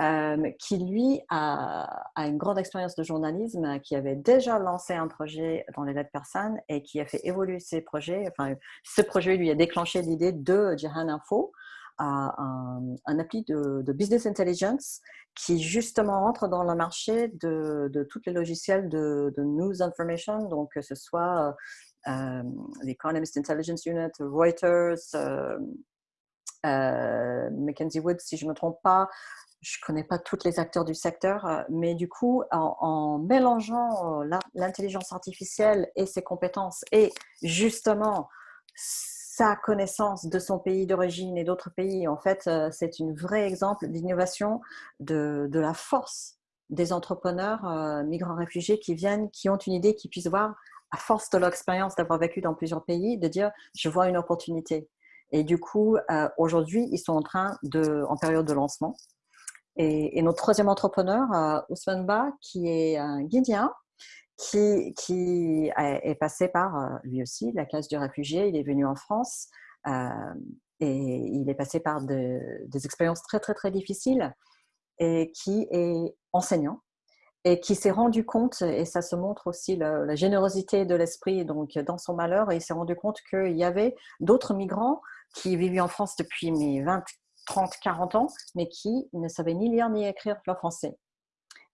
euh, qui lui a, une grande expérience de journalisme, qui avait déjà lancé un projet dans les lettres personnes et qui a fait évoluer ses projets. Enfin, ce projet lui a déclenché l'idée de Jahan Info, un, appli de, business intelligence qui justement entre dans le marché de, de tous les logiciels de, de, news information, donc que ce soit l'Economist Intelligence Unit, Reuters, euh, euh, Mackenzie Woods, si je ne me trompe pas. Je ne connais pas tous les acteurs du secteur, euh, mais du coup, en, mélangeant l'intelligence artificielle et ses compétences et justement sa connaissance de son pays d'origine et d'autres pays, en fait, c'est un vrai exemple d'innovation de, de, la force des entrepreneurs migrants réfugiés qui viennent, qui ont une idée, qui puissent voir à force de leur expérience d'avoir vécu dans plusieurs pays, de dire je vois une opportunité. Et du coup, euh, aujourd'hui, ils sont en train de, en période de lancement. Et, notre troisième entrepreneur, euh, Ousmane Ba, qui est un Guinéen, qui, qui est passé par euh, lui aussi la case du réfugié. Il est venu en France et il est passé par des expériences très très très difficiles et qui est enseignant et qui s'est rendu compte, et ça se montre aussi la, générosité de l'esprit donc dans son malheur, et il s'est rendu compte qu'il y avait d'autres migrants qui vivaient en France depuis mes 20, 30, 40 ans, mais qui ne savaient ni lire ni écrire le français.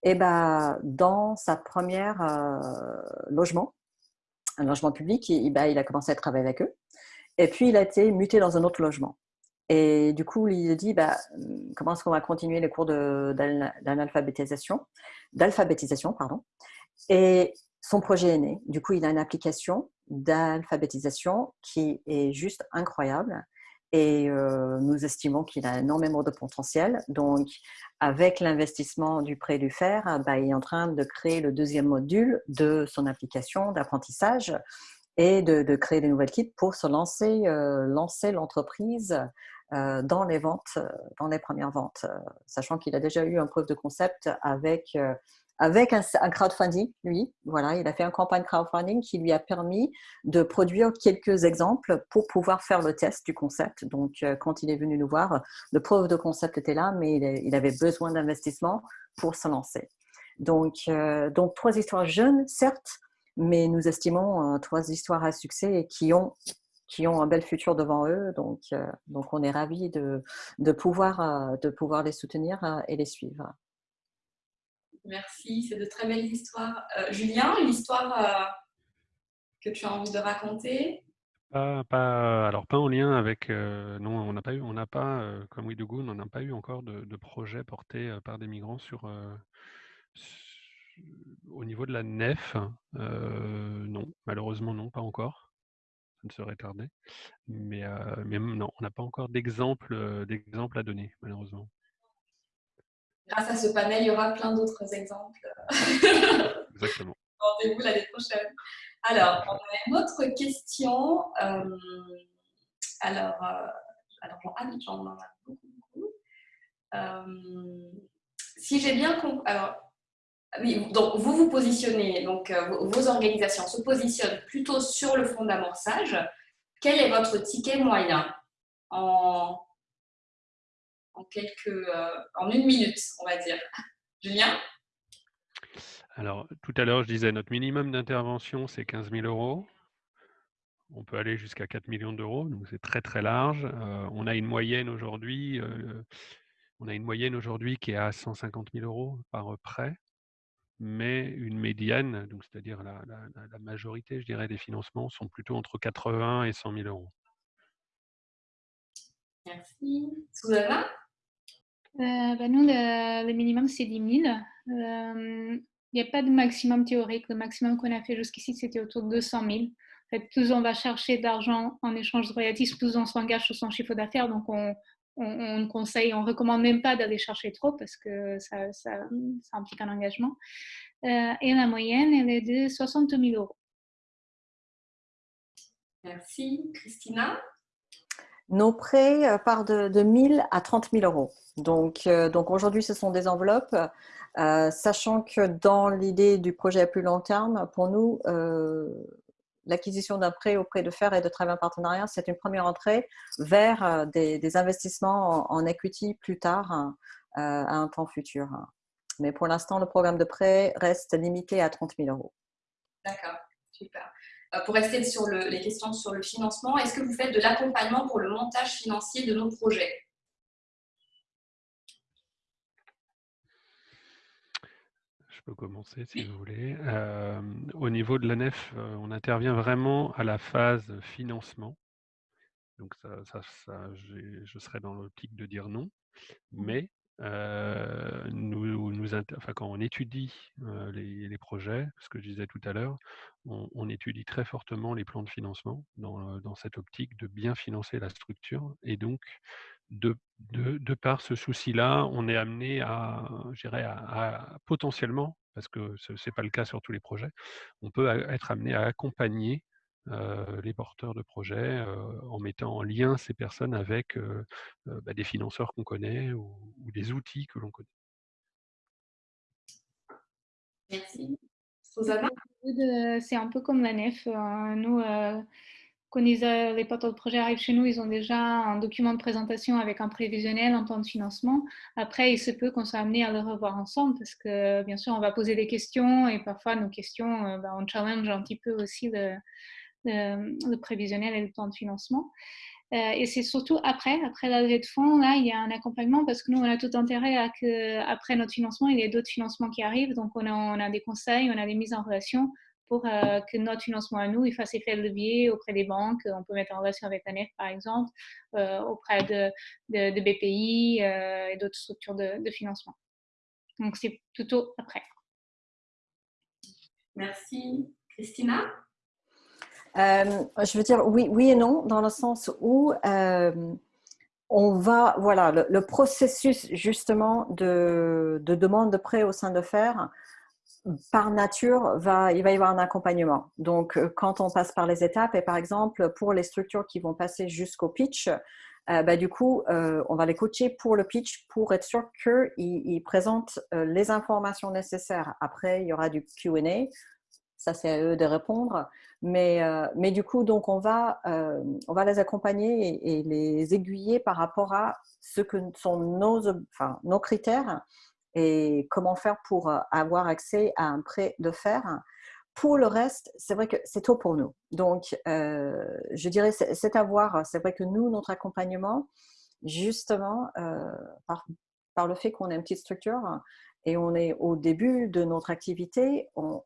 Et ben, dans sa première euh, logement, un logement public, ben, il a commencé à travailler avec eux. Et puis, il a été muté dans un autre logement. Et du coup, il dit, bah, comment est-ce qu'on va continuer les cours d'alphabétisation d'alphabétisation, pardon. Et son projet est né. Du coup, il a une application d'alphabétisation qui est juste incroyable. Et euh, nous estimons qu'il a énormément de potentiel. Donc, avec l'investissement du prêt du fer, bah, il est en train de créer le deuxième module de son application d'apprentissage et de, créer des nouvelles kits pour se lancer, euh, lancer l'entreprise euh, dans les ventes, euh, dans les premières ventes, sachant qu'il a déjà eu un preuve de concept avec avec un, crowdfunding, lui. Voilà, il a fait une campagne crowdfunding qui lui a permis de produire quelques exemples pour pouvoir faire le test du concept. Donc, quand il est venu nous voir, le preuve de concept était là, mais il, avait besoin d'investissement pour se lancer. Donc, donc, trois histoires jeunes, certes, mais nous estimons trois histoires à succès qui ont qui ont un bel futur devant eux. Donc, euh, donc on est ravis de, de, pouvoir, euh, de pouvoir les soutenir euh, et les suivre. Merci, c'est de très belles histoires. Julien, une histoire que tu as envie de raconter? Pas, alors pas en lien avec non on n'a pas eu on n'a pas comme Widogoon on n'a pas eu encore de, de projet porté par des migrants sur, au niveau de la nef non malheureusement non pas encore ne serait tardé. Mais, mais non, on n'a pas encore d'exemple à donner, malheureusement. Grâce à ce panel, il y aura plein d'autres exemples. Exactement. Rendez-vous l'année prochaine. Alors, on a une autre question. alors, alors j'en ai beaucoup, beaucoup. si j'ai bien compris, alors oui, donc vous vous positionnez, donc euh, vos organisations se positionnent plutôt sur le fond d'amorçage. Quel est votre ticket moyen en, en quelques, euh, en une minute, on va dire? Julien? Alors, tout à l'heure, je disais, notre minimum d'intervention, c'est 15 000 euros. on peut aller jusqu'à 4 millions d'euros, donc c'est très très large. on a une moyenne aujourd'hui, on a une moyenne aujourd'hui qui est à 150 000 euros par prêt, mais une médiane, donc c'est-à-dire la, la, majorité, je dirais, des financements sont plutôt entre 80 et 100 000 euros. Merci. Susanna? Euh, bah, Nous, le, minimum, c'est 10 000. Il n'y a pas de maximum théorique. Le maximum qu'on a fait jusqu'ici, c'était autour de 200 000. En fait, plus on va chercher d'argent en échange de royalties, plus on s'engage sur son chiffre d'affaires. Donc, on, on, conseille, on recommande même pas d'aller chercher trop parce que ça, ça, implique un engagement. Euh, et la moyenne, elle est de 60 000 euros. Merci. Christina nos prêts euh, partent de, de 1000 à 30 000 euros. Donc, euh, donc aujourd'hui, ce sont des enveloppes, euh, sachant que dans l'idée du projet à plus long terme, pour nous, l'acquisition d'un prêt auprès de fer et de travail en partenariat, c'est une première entrée vers des, investissements en, equity plus tard, à un temps futur. Mais pour l'instant, le programme de prêt reste limité à 30 000 euros. D'accord, super. Euh, pour rester sur les questions sur le financement, est-ce que vous faites de l'accompagnement pour le montage financier de nos projets Je peux commencer si vous voulez. Euh, au niveau de la nef, on intervient vraiment à la phase financement. Donc ça, je serais dans l'optique de dire non. Mmh. Mais nous, nous enfin, quand on étudie les, projets, ce que je disais tout à l'heure, on, étudie très fortement les plans de financement dans, dans, cette optique de bien financer la structure. Et donc, de, de, de par ce souci-là, on est amené à, à, à, potentiellement, parce que ce n'est pas le cas sur tous les projets, on peut être amené à accompagner euh, les porteurs de projets euh, en mettant en lien ces personnes avec euh, bah, des financeurs qu'on connaît ou, des outils que l'on connaît. Merci. C'est un peu comme la nef. Nous, quand les, porteurs de projets arrivent chez nous, ils ont déjà un document de présentation avec un prévisionnel, un plan de financement. Après, il se peut qu'on soit amené à le revoir ensemble parce que, bien sûr, on va poser des questions et parfois nos questions, bah, on challenge un petit peu aussi le, prévisionnel et le plan de financement. Euh, et c'est surtout après, après la levée de fonds, là, il y a un accompagnement parce que nous, on a tout intérêt à que, après notre financement, il y ait d'autres financements qui arrivent. Donc, on a, des conseils, on a des mises en relation pour euh, que notre financement à nous, il fasse effet de levier auprès des banques. On peut mettre en relation avec la NEF, par exemple, euh, auprès de, de, BPI et d'autres structures de, de financement. Donc, c'est plutôt après. Merci. Christina? Euh, je veux dire oui, oui et non, dans le sens où euh, on va, voilà, le, processus justement de, de, demande de prêt au sein de fer, par nature, il va y avoir un accompagnement. Donc, euh, quand on passe par les étapes, et par exemple, pour les structures qui vont passer jusqu'au pitch, bah, du coup, on va les coacher pour le pitch pour être sûr qu'ils ils présentent les informations nécessaires. Après, il y aura du Q&A ça c'est à eux de répondre. Mais, euh, du coup, donc on va, euh, les accompagner et, les aiguiller par rapport à ce que sont nos critères et comment faire pour euh, avoir accès à un prêt de fer. Pour le reste, c'est vrai que c'est tôt pour nous. Donc, je dirais, c'est à voir. C'est vrai que nous, notre accompagnement, justement, par, par le fait qu'on est une petite structure et on est au début de notre activité, on,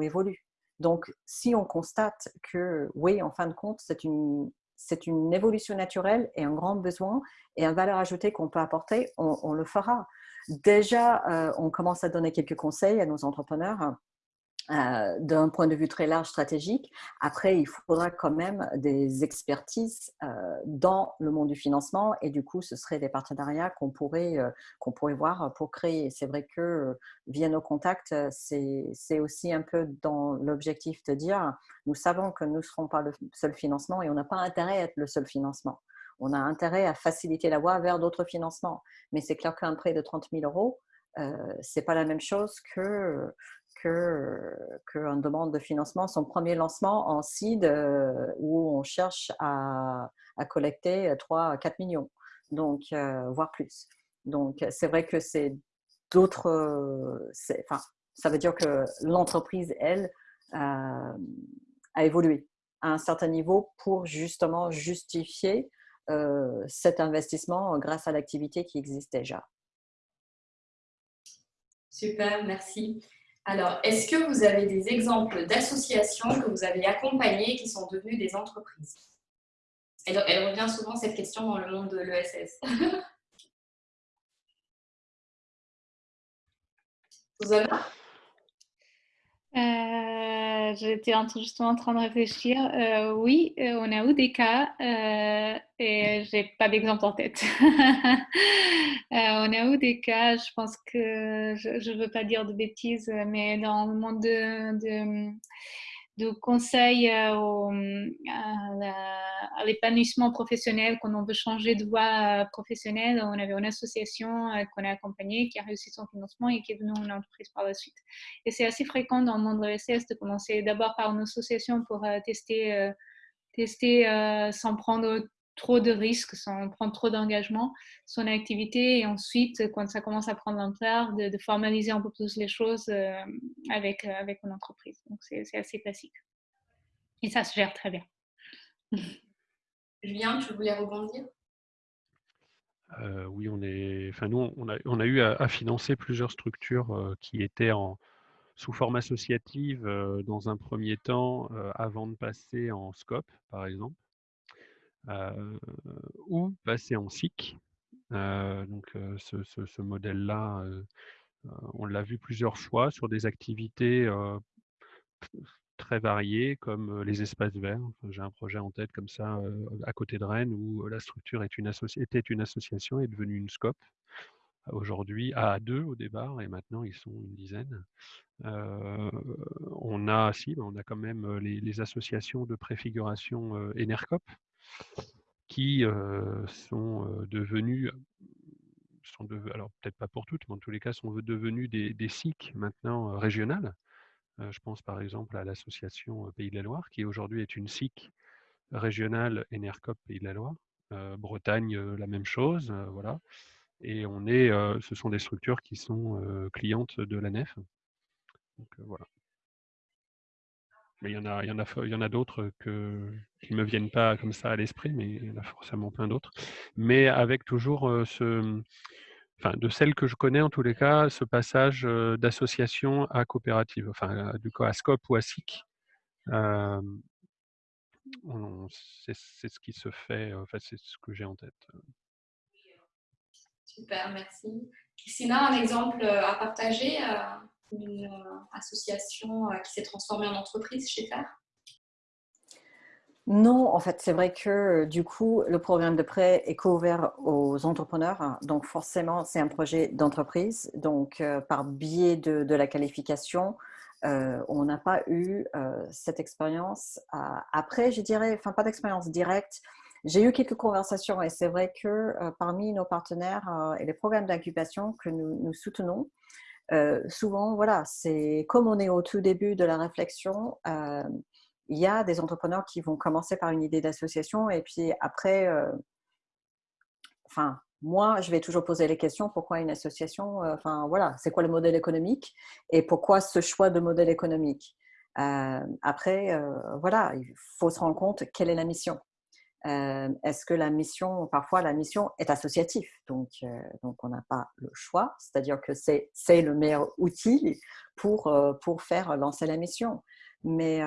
évolue. Donc, si on constate que, oui, en fin de compte, c'est une, c'est une évolution naturelle et un grand besoin et un valeur ajoutée qu'on peut apporter, on, le fera. Déjà, euh, on commence à donner quelques conseils à nos entrepreneurs euh, d'un point de vue très large stratégique. Après, il faudra quand même des expertises euh, dans le monde du financement et du coup, ce seraient des partenariats qu'on pourrait, qu'on pourrait voir pour créer. C'est vrai que via nos contacts, c'est aussi un peu dans l'objectif de dire, nous savons que nous ne serons pas le seul financement et on n'a pas intérêt à être le seul financement. On a intérêt à faciliter la voie vers d'autres financements. Mais c'est clair qu'un prêt de 30 000 euros, euh, c'est pas la même chose que qu'une demande de financement, son premier lancement en seed euh, où on cherche à, collecter 3 4 millions, donc euh, voire plus. Donc c'est vrai que c'est d'autres, enfin, ça veut dire que l'entreprise, elle, a évolué à un certain niveau pour justement justifier cet investissement grâce à l'activité qui existe déjà. Super, merci. Alors, est-ce que vous avez des exemples d'associations que vous avez accompagnées qui sont devenues des entreprises? Elle, revient souvent cette question dans le monde de l'ESS. avez euh, J'étais justement en train de réfléchir. Euh, oui, euh, on a eu des cas euh, et j'ai pas d'exemple en tête. on a eu des cas, je pense que je ne veux pas dire de bêtises, mais dans le monde de de conseils euh, à l'épanouissement professionnel, quand on veut changer de voie euh, professionnelle. On avait une association euh, qu'on a accompagnée qui a réussi son financement et qui est devenue une entreprise par la suite. Et c'est assez fréquent dans le monde de l'ESS de commencer d'abord par une association pour tester, tester sans prendre trop de risques, sans prendre trop d'engagement, son activité et ensuite, quand ça commence à prendre l'ampleur, de, de, formaliser un peu plus les choses euh, avec, euh, avec une entreprise. Donc, c'est assez classique. Et ça se gère très bien. Julien, tu voulais rebondir? Euh, oui, on est. Enfin, nous, on a, on a eu à, financer plusieurs structures qui étaient en, sous forme associative dans un premier temps, avant de passer en scope, par exemple. Ou passer en SIC. Donc ce, modèle-là, on l'a vu plusieurs fois sur des activités très variées comme les espaces verts. J'ai un projet en tête comme ça à côté de Rennes où la structure était une association est devenue une SCOP. Aujourd'hui à deux au départ et maintenant ils sont une dizaine. on a si, on a quand même les, les associations de préfiguration Enercop qui sont devenus, sont alors peut-être pas pour toutes, mais en tous les cas sont devenus des, des maintenant régionales. je pense par exemple à l'association Pays de la Loire, qui aujourd'hui est une SIC régionale ENERCOP Pays de la Loire. Bretagne, la même chose, voilà. Et on est, ce sont des structures qui sont clientes de la nef. Donc voilà. Il y en a, il y en a, d'autres qui ne me viennent pas comme ça à l'esprit, mais il y en a forcément plein d'autres. Mais avec toujours ce, enfin, de celles que je connais en tous les cas, ce passage d'association à coopérative, enfin, du coup, à SCOP ou à SIC. c'est ce qui se fait, enfin, c'est ce que j'ai en tête. Super, merci. Christina, un exemple à partager une euh, association euh, qui s'est transformée en entreprise chez FAIR non, en fait, c'est vrai que du coup, le programme de prêt est couvert aux entrepreneurs. Donc, forcément, c'est un projet d'entreprise. Donc, euh, par biais de, la qualification, on n'a pas eu cette expérience. après, je dirais, enfin, pas d'expérience directe. J'ai eu quelques conversations et c'est vrai que parmi nos partenaires et les programmes d'incubation que nous soutenons, euh, souvent, voilà, c'est comme on est au tout début de la réflexion, il y a des entrepreneurs qui vont commencer par une idée d'association et puis après, enfin, moi, je vais toujours poser les questions pourquoi une association Enfin, voilà, c'est quoi le modèle économique et pourquoi ce choix de modèle économique? Après, voilà, il faut se rendre compte quelle est la mission. Euh, est-ce que la mission, parfois la mission est associative, donc, euh, donc on n'a pas le choix, c'est-à-dire que c'est le meilleur outil pour, euh, pour faire lancer la mission. Mais,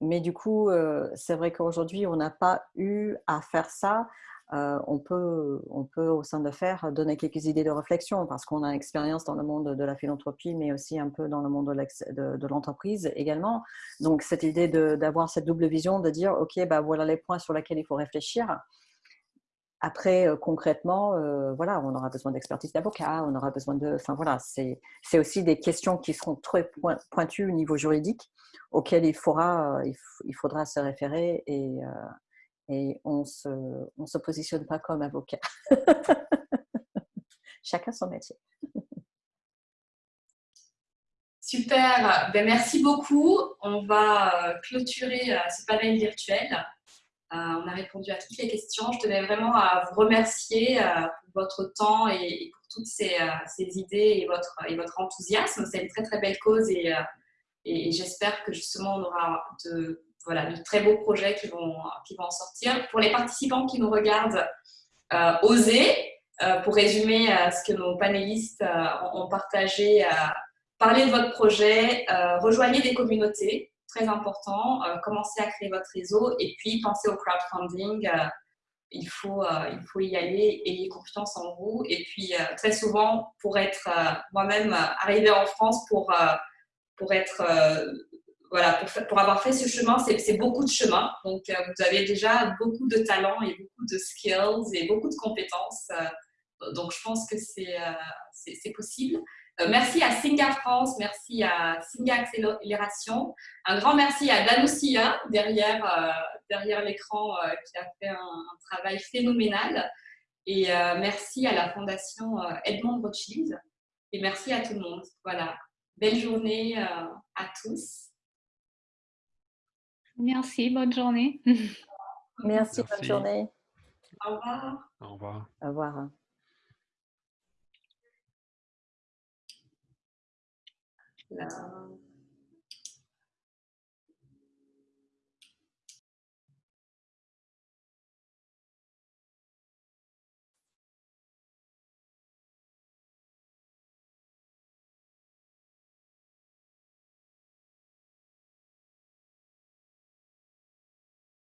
mais du coup, c'est vrai qu'aujourd'hui, on n'a pas eu à faire ça euh, on, peut, on peut au sein de FAIR donner quelques idées de réflexion parce qu'on a expérience dans le monde de la philanthropie, mais aussi un peu dans le monde de l'entreprise également. Donc, cette idée d'avoir cette double vision, de dire, OK, bah, voilà les points sur lesquels il faut réfléchir. Après, euh, concrètement, euh, voilà, on aura besoin d'expertise d'avocat, on aura besoin de... Enfin, voilà, c'est aussi des questions qui seront très pointues au niveau juridique auxquelles il faudra, il, faudra se référer et, et on se, on se positionne pas comme avocat. Chacun son métier. Super, ben, merci beaucoup. On va euh, clôturer euh, ce panel virtuel. Euh, on a répondu à toutes les questions. Je tenais vraiment à vous remercier pour votre temps et pour toutes ces, idées et votre, et votre enthousiasme. C'est une très très belle cause et, et j'espère que justement on aura de voilà, de très beaux projets qui vont, qui vont en sortir. Pour les participants qui nous regardent, osez, pour résumer ce que nos panélistes ont partagé, parlez de votre projet, rejoignez des communautés, très important, commencez à créer votre réseau et puis pensez au crowdfunding il faut, euh, il faut y aller, ayez confiance en vous. Et puis, euh, très souvent, pour être euh, moi-même arrivée en France, pour, pour être, voilà, pour, avoir fait ce chemin, c'est beaucoup de chemin. Donc, vous avez déjà beaucoup de talents et beaucoup de skills et beaucoup de compétences. donc, je pense que c'est possible. Euh, merci à Singa France, merci à Singa Accélération. Un grand merci à Danusia derrière, euh, l'écran euh, qui a fait un, travail phénoménal. Et merci à la Fondation Edmond Rothschild. Et merci à tout le monde. Voilà. Belle journée à tous. Merci, bonne journée. Merci, bonne journée. Au revoir. Au revoir. Au revoir.